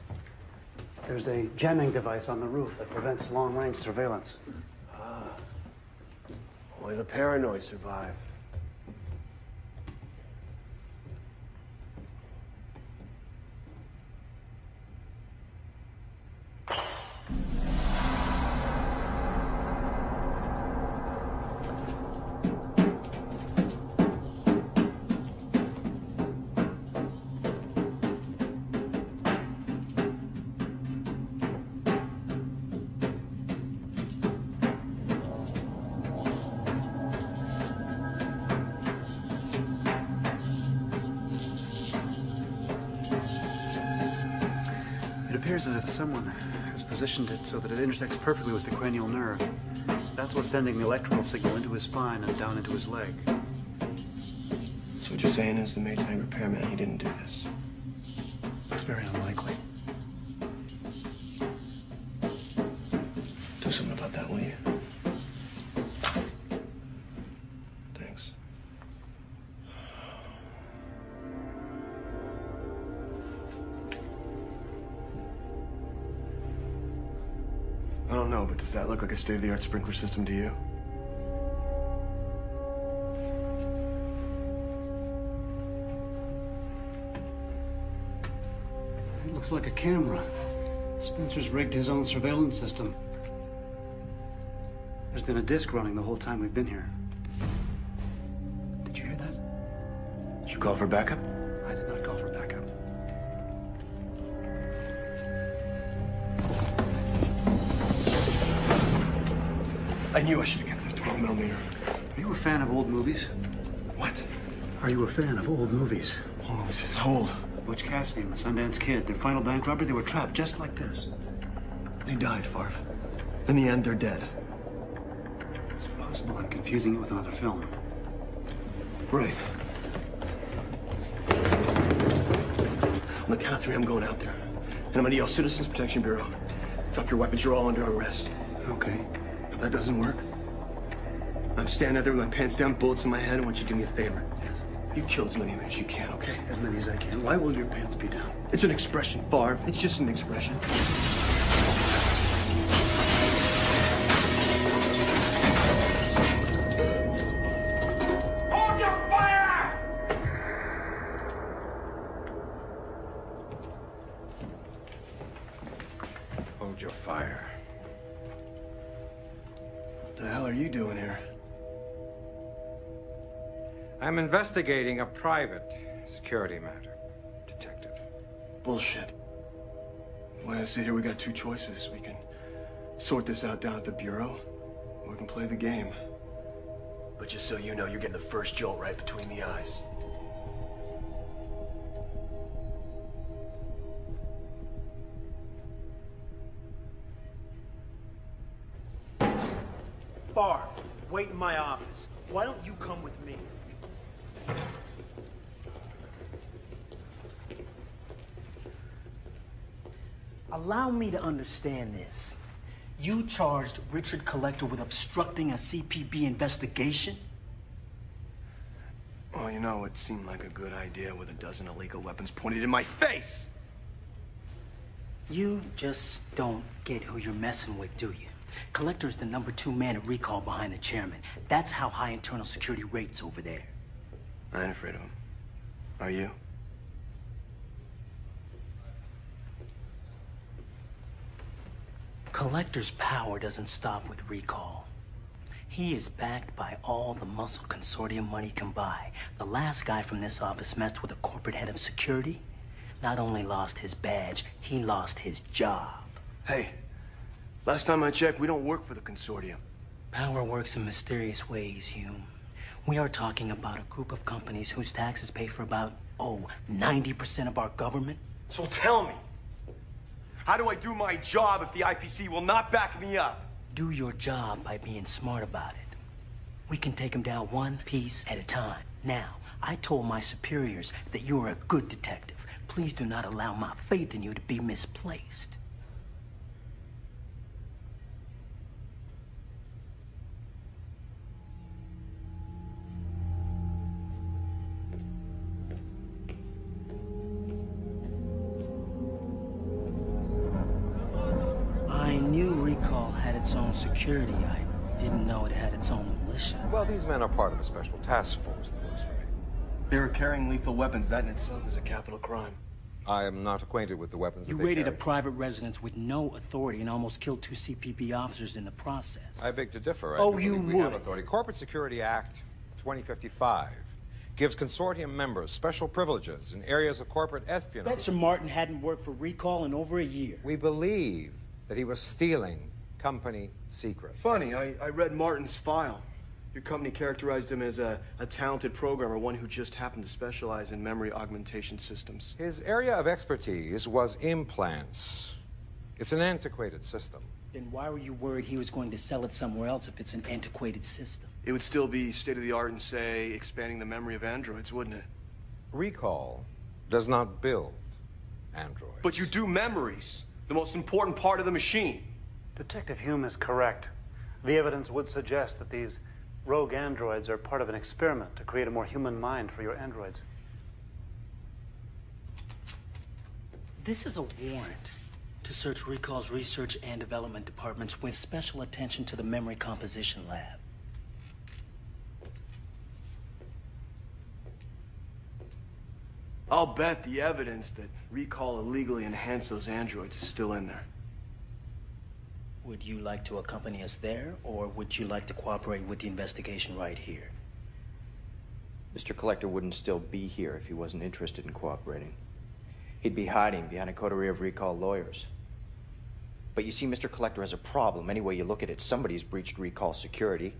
There's a jamming device on the roof that prevents long-range surveillance. Ah. Only the paranoid survive. Appears as if someone has positioned it so that it intersects perfectly with the cranial nerve. That's what's sending the electrical signal into his spine and down into his leg. So what you're saying is the Maytag repairman, he didn't do this. A state-of-the-art sprinkler system to you? It looks like a camera. Spencer's rigged his own surveillance system. There's been a disc running the whole time we've been here. Did you hear that? Did you call for backup? Knew I should have kept this 12 millimeter. Are you a fan of old movies? What? Are you a fan of old movies? Old movies? How old? Butch Cassidy and the Sundance Kid. Their final bank robbery, they were trapped just like this. They died, Farve. In the end, they're dead. It's possible I'm confusing it with another film. Right. On the count of three, I'm going out there. And I'm gonna yell Citizens Protection Bureau. Drop your weapons, you're all under arrest. Okay. If that doesn't work, I'm standing out there with my pants down, bullets in my head. I want you to do me a favor. Yes. You kill as many men as you can, okay? As many as I can. Why will your pants be down? It's an expression, Farve. It's just an expression. Investigating a private security matter, Detective. Bullshit. The way I see here, we got two choices. We can sort this out down at the Bureau, or we can play the game. But just so you know, you're getting the first jolt right between the eyes. Farve, wait in my office. Why don't you come with me? Allow me to understand this. You charged Richard Collector with obstructing a CPB investigation? Well, you know, it seemed like a good idea with a dozen illegal weapons pointed in my face. You just don't get who you're messing with, do you? Collector is the number two man at Rekall behind the chairman. That's how high internal security rates over there. I ain't afraid of him. Are you? Collector's power doesn't stop with Rekall. He is backed by all the muscle consortium money can buy. The last guy from this office messed with a corporate head of security. Not only lost his badge, he lost his job. Hey, last time I checked, we don't work for the consortium. Power works in mysterious ways, Hume. We are talking about a group of companies whose taxes pay for about, oh, 90% of our government. So tell me, how do I do my job if the IPC will not back me up? Do your job by being smart about it. We can take them down one piece at a time. Now, I told my superiors that you are a good detective. Please do not allow my faith in you to be misplaced. Its own security. I didn't know it had its own militia. Well, these men are part of a special task force that works for me. They were carrying lethal weapons. That in itself is a capital crime. I am not acquainted with the weapons You that they raided a private residence with no authority and almost killed two CPB officers in the process. I beg to differ. I Oh, you believe we have would. authority. Corporate Security Act 2055 gives consortium members special privileges in areas of corporate espionage. Spencer Martin hadn't worked for Rekall in over a year. We believe that he was stealing company secret. Funny, I, I read Martin's file. Your company characterized him as a, a talented programmer, one who just happened to specialize in memory augmentation systems. His area of expertise was implants. It's an antiquated system. Then why were you worried he was going to sell it somewhere else if it's an antiquated system? It would still be state of the art and say expanding the memory of androids, wouldn't it? Rekall does not build androids. But you do memories, the most important part of the machine. Detective Hume is correct. The evidence would suggest that these rogue androids are part of an experiment to create a more human mind for your androids. This is a warrant to search Rekall's research and development departments with special attention to the memory composition lab. I'll bet the evidence that Rekall illegally enhanced those androids is still in there. Would you like to accompany us there, or would you like to cooperate with the investigation right here? Mr. Collector wouldn't still be here if he wasn't interested in cooperating. He'd be hiding behind a coterie of Rekall lawyers. But you see, Mr. Collector has a problem. Any way you look at it, somebody's breached Rekall security.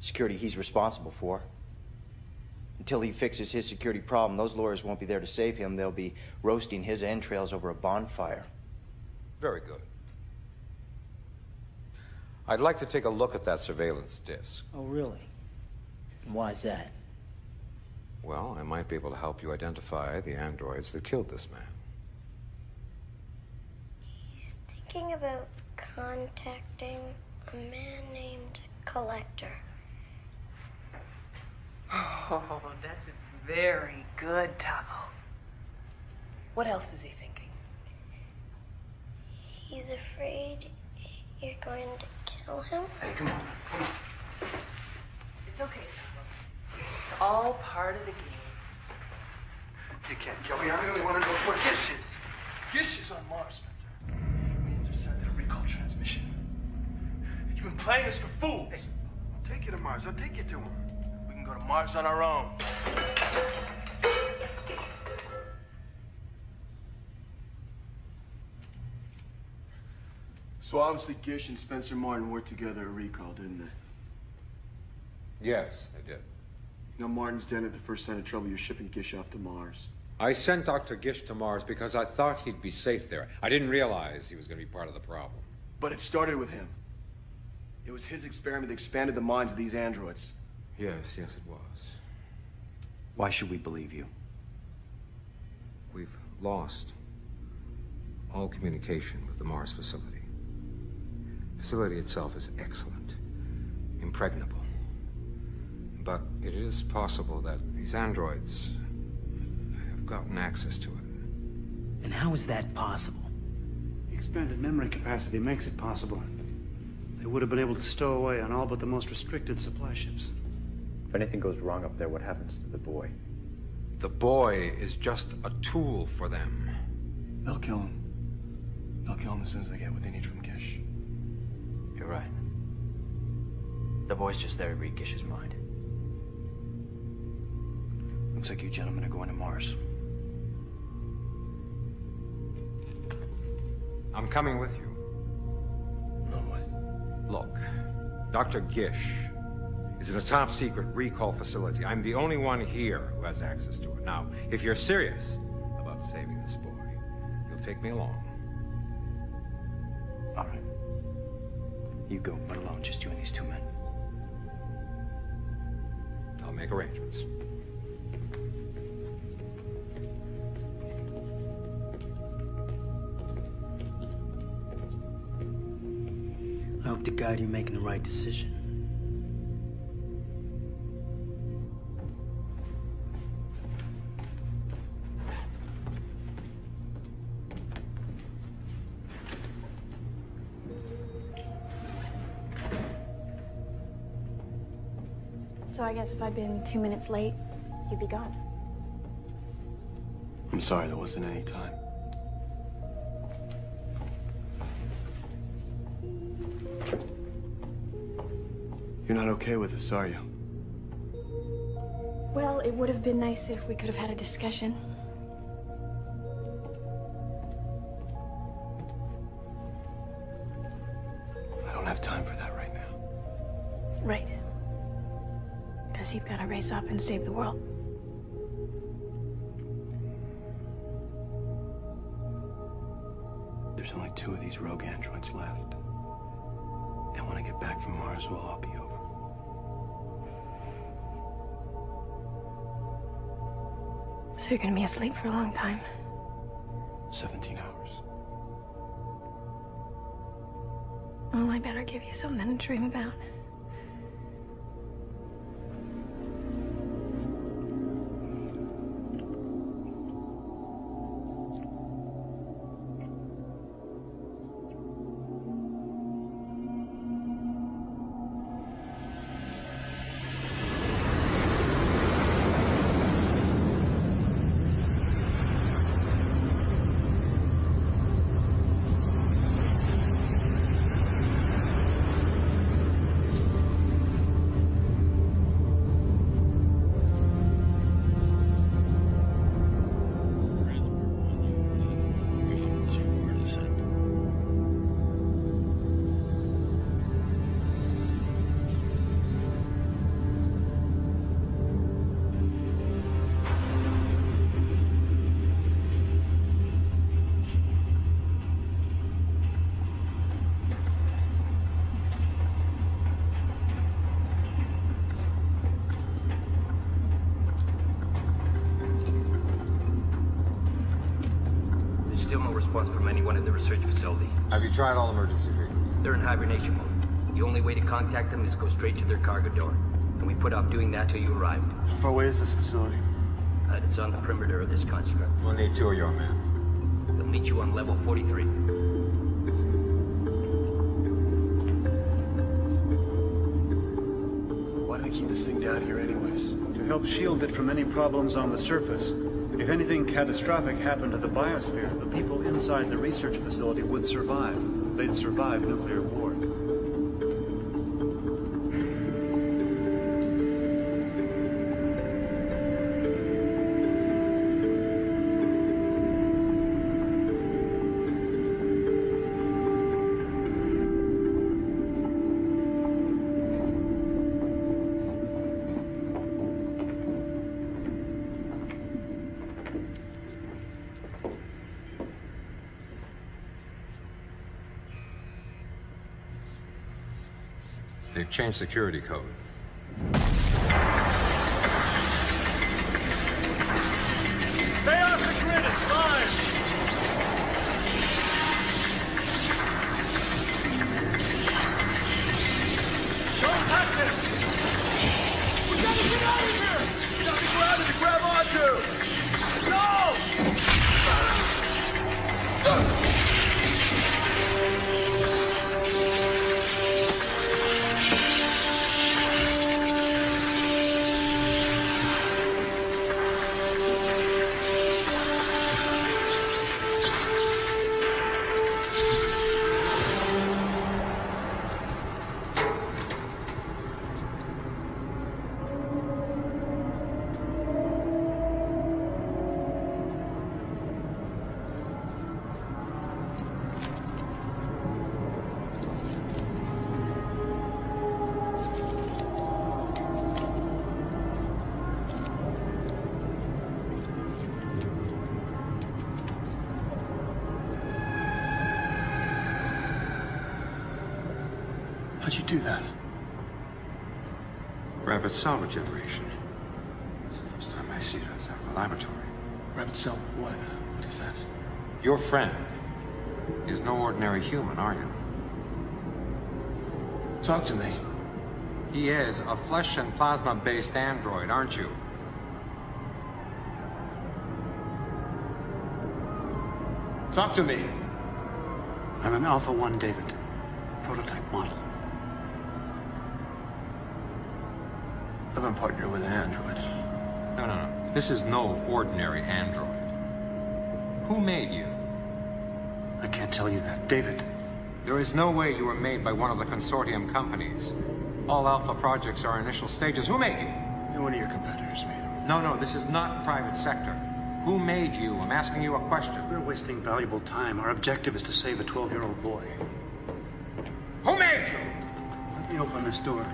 Security he's responsible for. Until he fixes his security problem, those lawyers won't be there to save him. They'll be roasting his entrails over a bonfire. Very good. I'd like to take a look at that surveillance disc. Oh, really? And why is that? Well, I might be able to help you identify the androids that killed this man. He's thinking about contacting a man named Collector. Oh, that's a very good, Tavo. What else is he thinking? He's afraid you're going to kill him. Hey, come on. Come on. It's okay, It's all part of the game. You can't kill me. I'm the only one who knows where Gish is. Gish is on Mars, Spencer. Means are sent a Rekall transmission. You've been playing us for fools. Hey, I'll take you to Mars. I'll take you to him. We can go to Mars on our own. So obviously Gish and Spencer Martin worked together at Rekall, didn't they? Yes, they did. Now Martin's dead at the first sign of trouble. You're shipping Gish off to Mars. I sent Dr. Gish to Mars because I thought he'd be safe there. I didn't realize he was going to be part of the problem. But it started with him. It was his experiment that expanded the minds of these androids. Yes, yes, it was. Why should we believe you? We've lost all communication with the Mars facility. The facility itself is excellent, impregnable. But it is possible that these androids have gotten access to it. And how is that possible? The expanded memory capacity makes it possible. They would have been able to stow away on all but the most restricted supply ships. If anything goes wrong up there, what happens to the boy? The boy is just a tool for them. They'll kill him. They'll kill him as soon as they get what they need from Gish. You're right. The boy's just there to read Gish's mind. Looks like you gentlemen are going to Mars. I'm coming with you. No way. Look, Dr. Gish is in a top secret Rekall facility. I'm the only one here who has access to it. Now, if you're serious about saving this boy, you'll take me along. All right. You go, but alone, just you and these two men. I'll make arrangements. I hope to guide you're making the right decision. Guess if I'd been two minutes late, you'd be gone. I'm sorry there wasn't any time. You're not okay with this, are you? Well, it would have been nice if we could have had a discussion. Because you've got to race up and save the world. There's only two of these rogue androids left. And when I get back from Mars, we'll all be over. So you're gonna be asleep for a long time. 17 hours. Well, I better give you something to dream about. Response from anyone in the research facility. Have you tried all emergency frequencies? They're in hibernation mode. The only way to contact them is to go straight to their cargo door. And we put off doing that till you arrived. How far away is this facility? Uh, it's on the perimeter of this construct. We'll need two of your men. We'll meet you on level 43. Why do they keep this thing down here anyways? To help shield it from any problems on the surface. If anything catastrophic happened to the biosphere, the people inside the research facility would survive. They'd survive nuclear war. They've security code. You do that? Rapid cell regeneration. It's the first time I see it outside of a laboratory. Rapid cell what? What is that? Your friend is no ordinary human, are you? Talk to me. He is a flesh and plasma-based android, aren't you? Talk to me. I'm an Alpha 1 David, prototype model. I've been partnered with an android. No, no, no. This is no ordinary android. Who made you? I can't tell you that. David. There is no way you were made by one of the consortium companies. All Alpha projects are initial stages. Who made you? One of your competitors made him. No, no, this is not private sector. Who made you? I'm asking you a question. We're wasting valuable time. Our objective is to save a 12-year-old boy. Who made you? Let me open this door.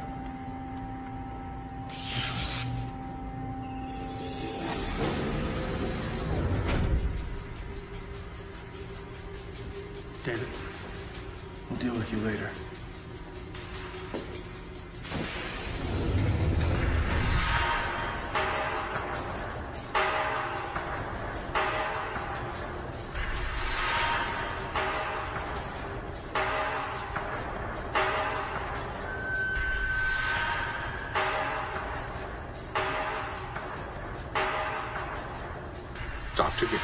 Dr. Gish.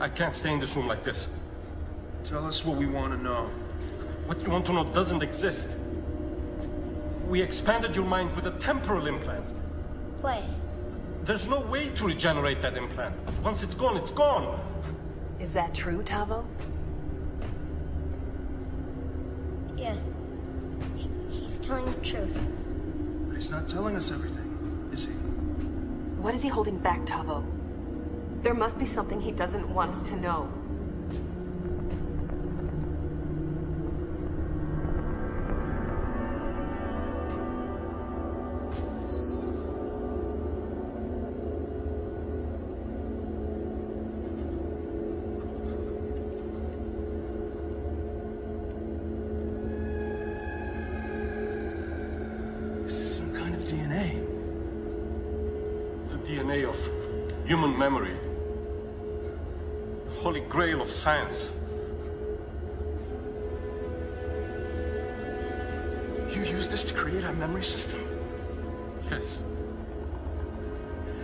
I can't stay in this room like this. Tell us what we want to know. What you want to know doesn't exist. We expanded your mind with a temporal implant. Play. There's no way to regenerate that implant. Once it's gone, it's gone. Is that true, Tavo? Yes. He, he's telling the truth. But he's not telling us everything, is he? What is he holding back, Tavo? There must be something he doesn't want us to know. Science. You used this to create our memory system? Yes.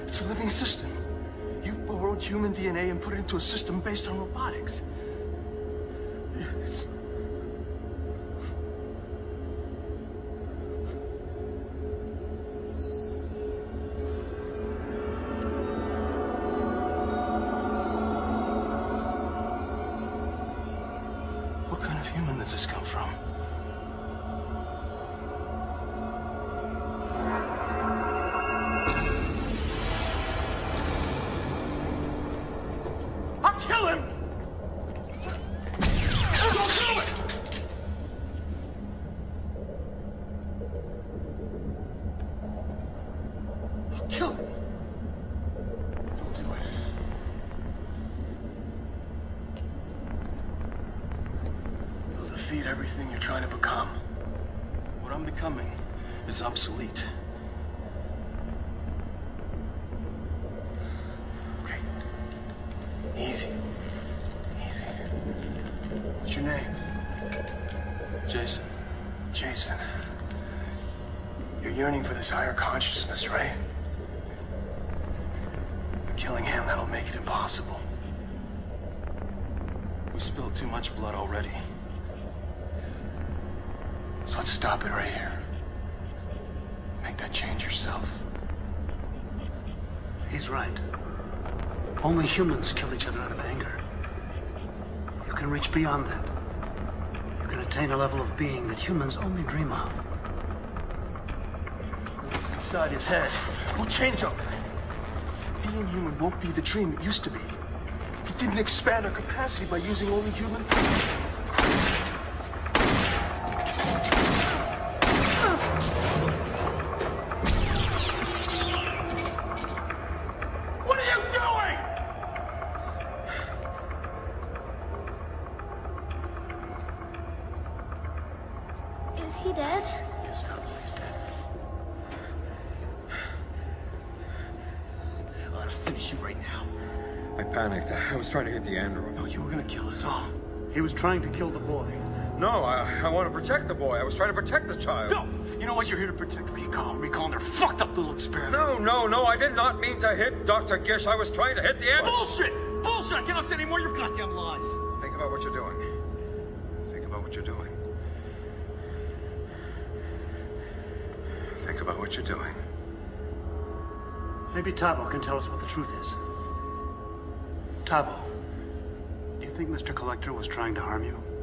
It's a living system. You've borrowed human DNA and put it into a system based on robotics. Your name? Jason. Jason. You're yearning for this higher consciousness, right? Killing him, that'll make it impossible. We spilled too much blood already. So let's stop it right here. Make that change yourself. He's right. Only humans kill each other out of anger. Can reach beyond that. You can attain a level of being that humans only dream of. What's inside his head will change him. Being human won't be the dream it used to be. He didn't expand our capacity by using only human. What He was trying to kill the boy. No, I, I want to protect the boy. I was trying to protect the child. No! You know what? You're here to protect Rekall. Rekall and their fucked up little experiments. No, no, no, I did not mean to hit Dr. Gish. I was trying to hit the android. Bullshit! Bullshit! I cannot say any more of your goddamn lies. Think about what you're doing. Think about what you're doing. Think about what you're doing. Maybe Tavo can tell us what the truth is. Tavo, think Mr. Collector was trying to harm you?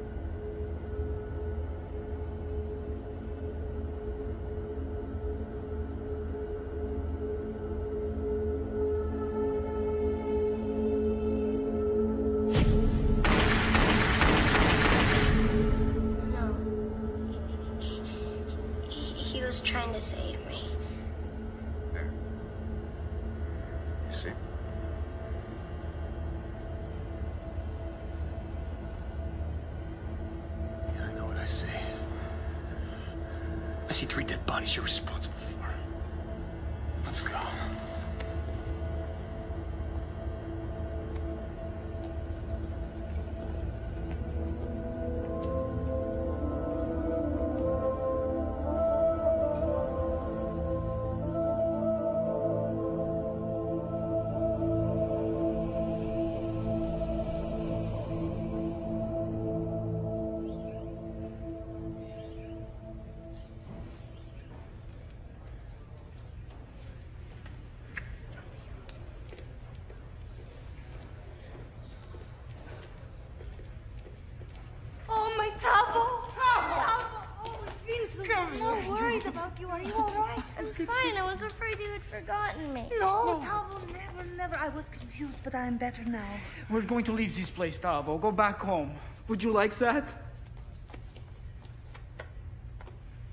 Help you? Are you all right? I'm fine. I was afraid you had forgotten me. No, Tavo, never, never. I was confused, but I'm better now. We're going to leave this place, Tavo. Go back home. Would you like that?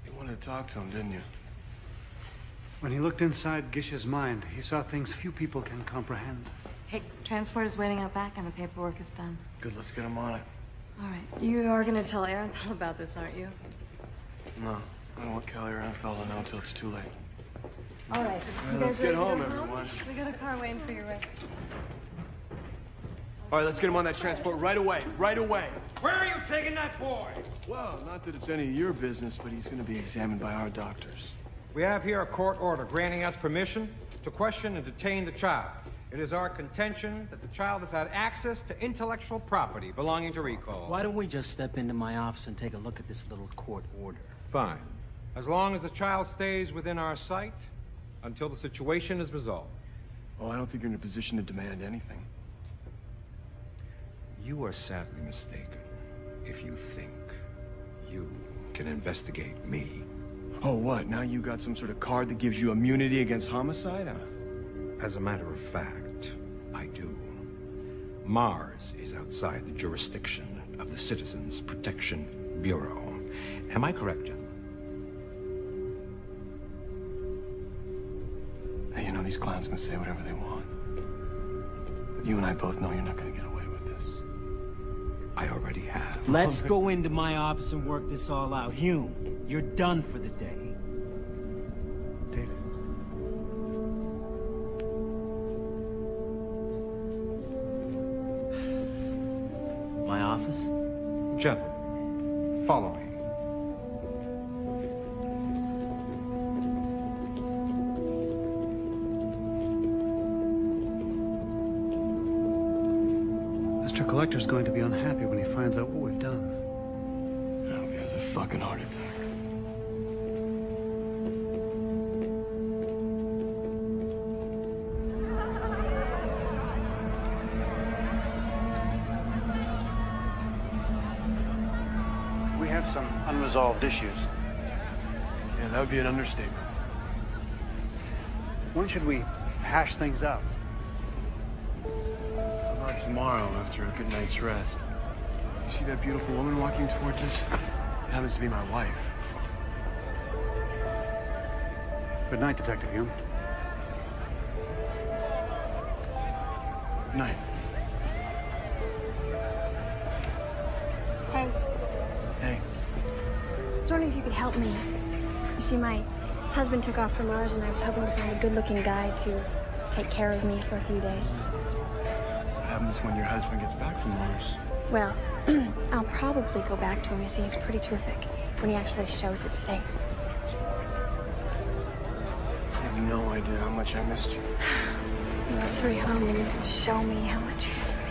You wanted to talk to him, didn't you? When he looked inside Gish's mind, he saw things few people can comprehend. Hey, transport is waiting out back and the paperwork is done. Good, let's get him on it. All right. You are going to tell Arenthal about this, aren't you? No, I don't want Kelly or Anthel to know until it's too late. All right. All You right, guys let's get ready to home, go everyone. We got a car waiting for you, right? All right, let's get him on that transport right away. Right away. Where are you taking that boy? Well, not that it's any of your business, but he's going to be examined by our doctors. We have here a court order granting us permission to question and detain the child. It is our contention that the child has had access to intellectual property belonging to Rekall. Why don't we just step into my office and take a look at this little court order? Fine. As long as the child stays within our sight until the situation is resolved. Oh, I don't think you're in a position to demand anything. You are sadly mistaken if you think you can investigate me. Oh, what? Now you got some sort of card that gives you immunity against homicide? Uh, As a matter of fact, I do. Mars is outside the jurisdiction of the Citizens Protection Bureau. Am I correct, gentlemen? Hey, you know, these clowns can say whatever they want. But you and I both know you're not going to get away with this. I already have. Let's go into my office and work this all out. Hume, you're done for the day. David. My office? Gentlemen, follow me. Mr. Collector's going to be unhappy when he finds out what we've done. I hope he has a fucking heart attack. We have some unresolved issues. Yeah, that would be an understatement. When should we hash things out? How about tomorrow after a good night's rest? You see that beautiful woman walking towards us? It happens to be my wife. Good night, Detective Hume. Good night. Hey, Hey. I was wondering if you could help me. You see, my husband took off from Mars, and I was hoping to find a good-looking guy to take care of me for a few days. When your husband gets back from Mars? Well, I'll probably go back to him. You see, he's pretty terrific when he actually shows his face. I have no idea how much I missed you. Let's hurry home and you can show me how much you miss me.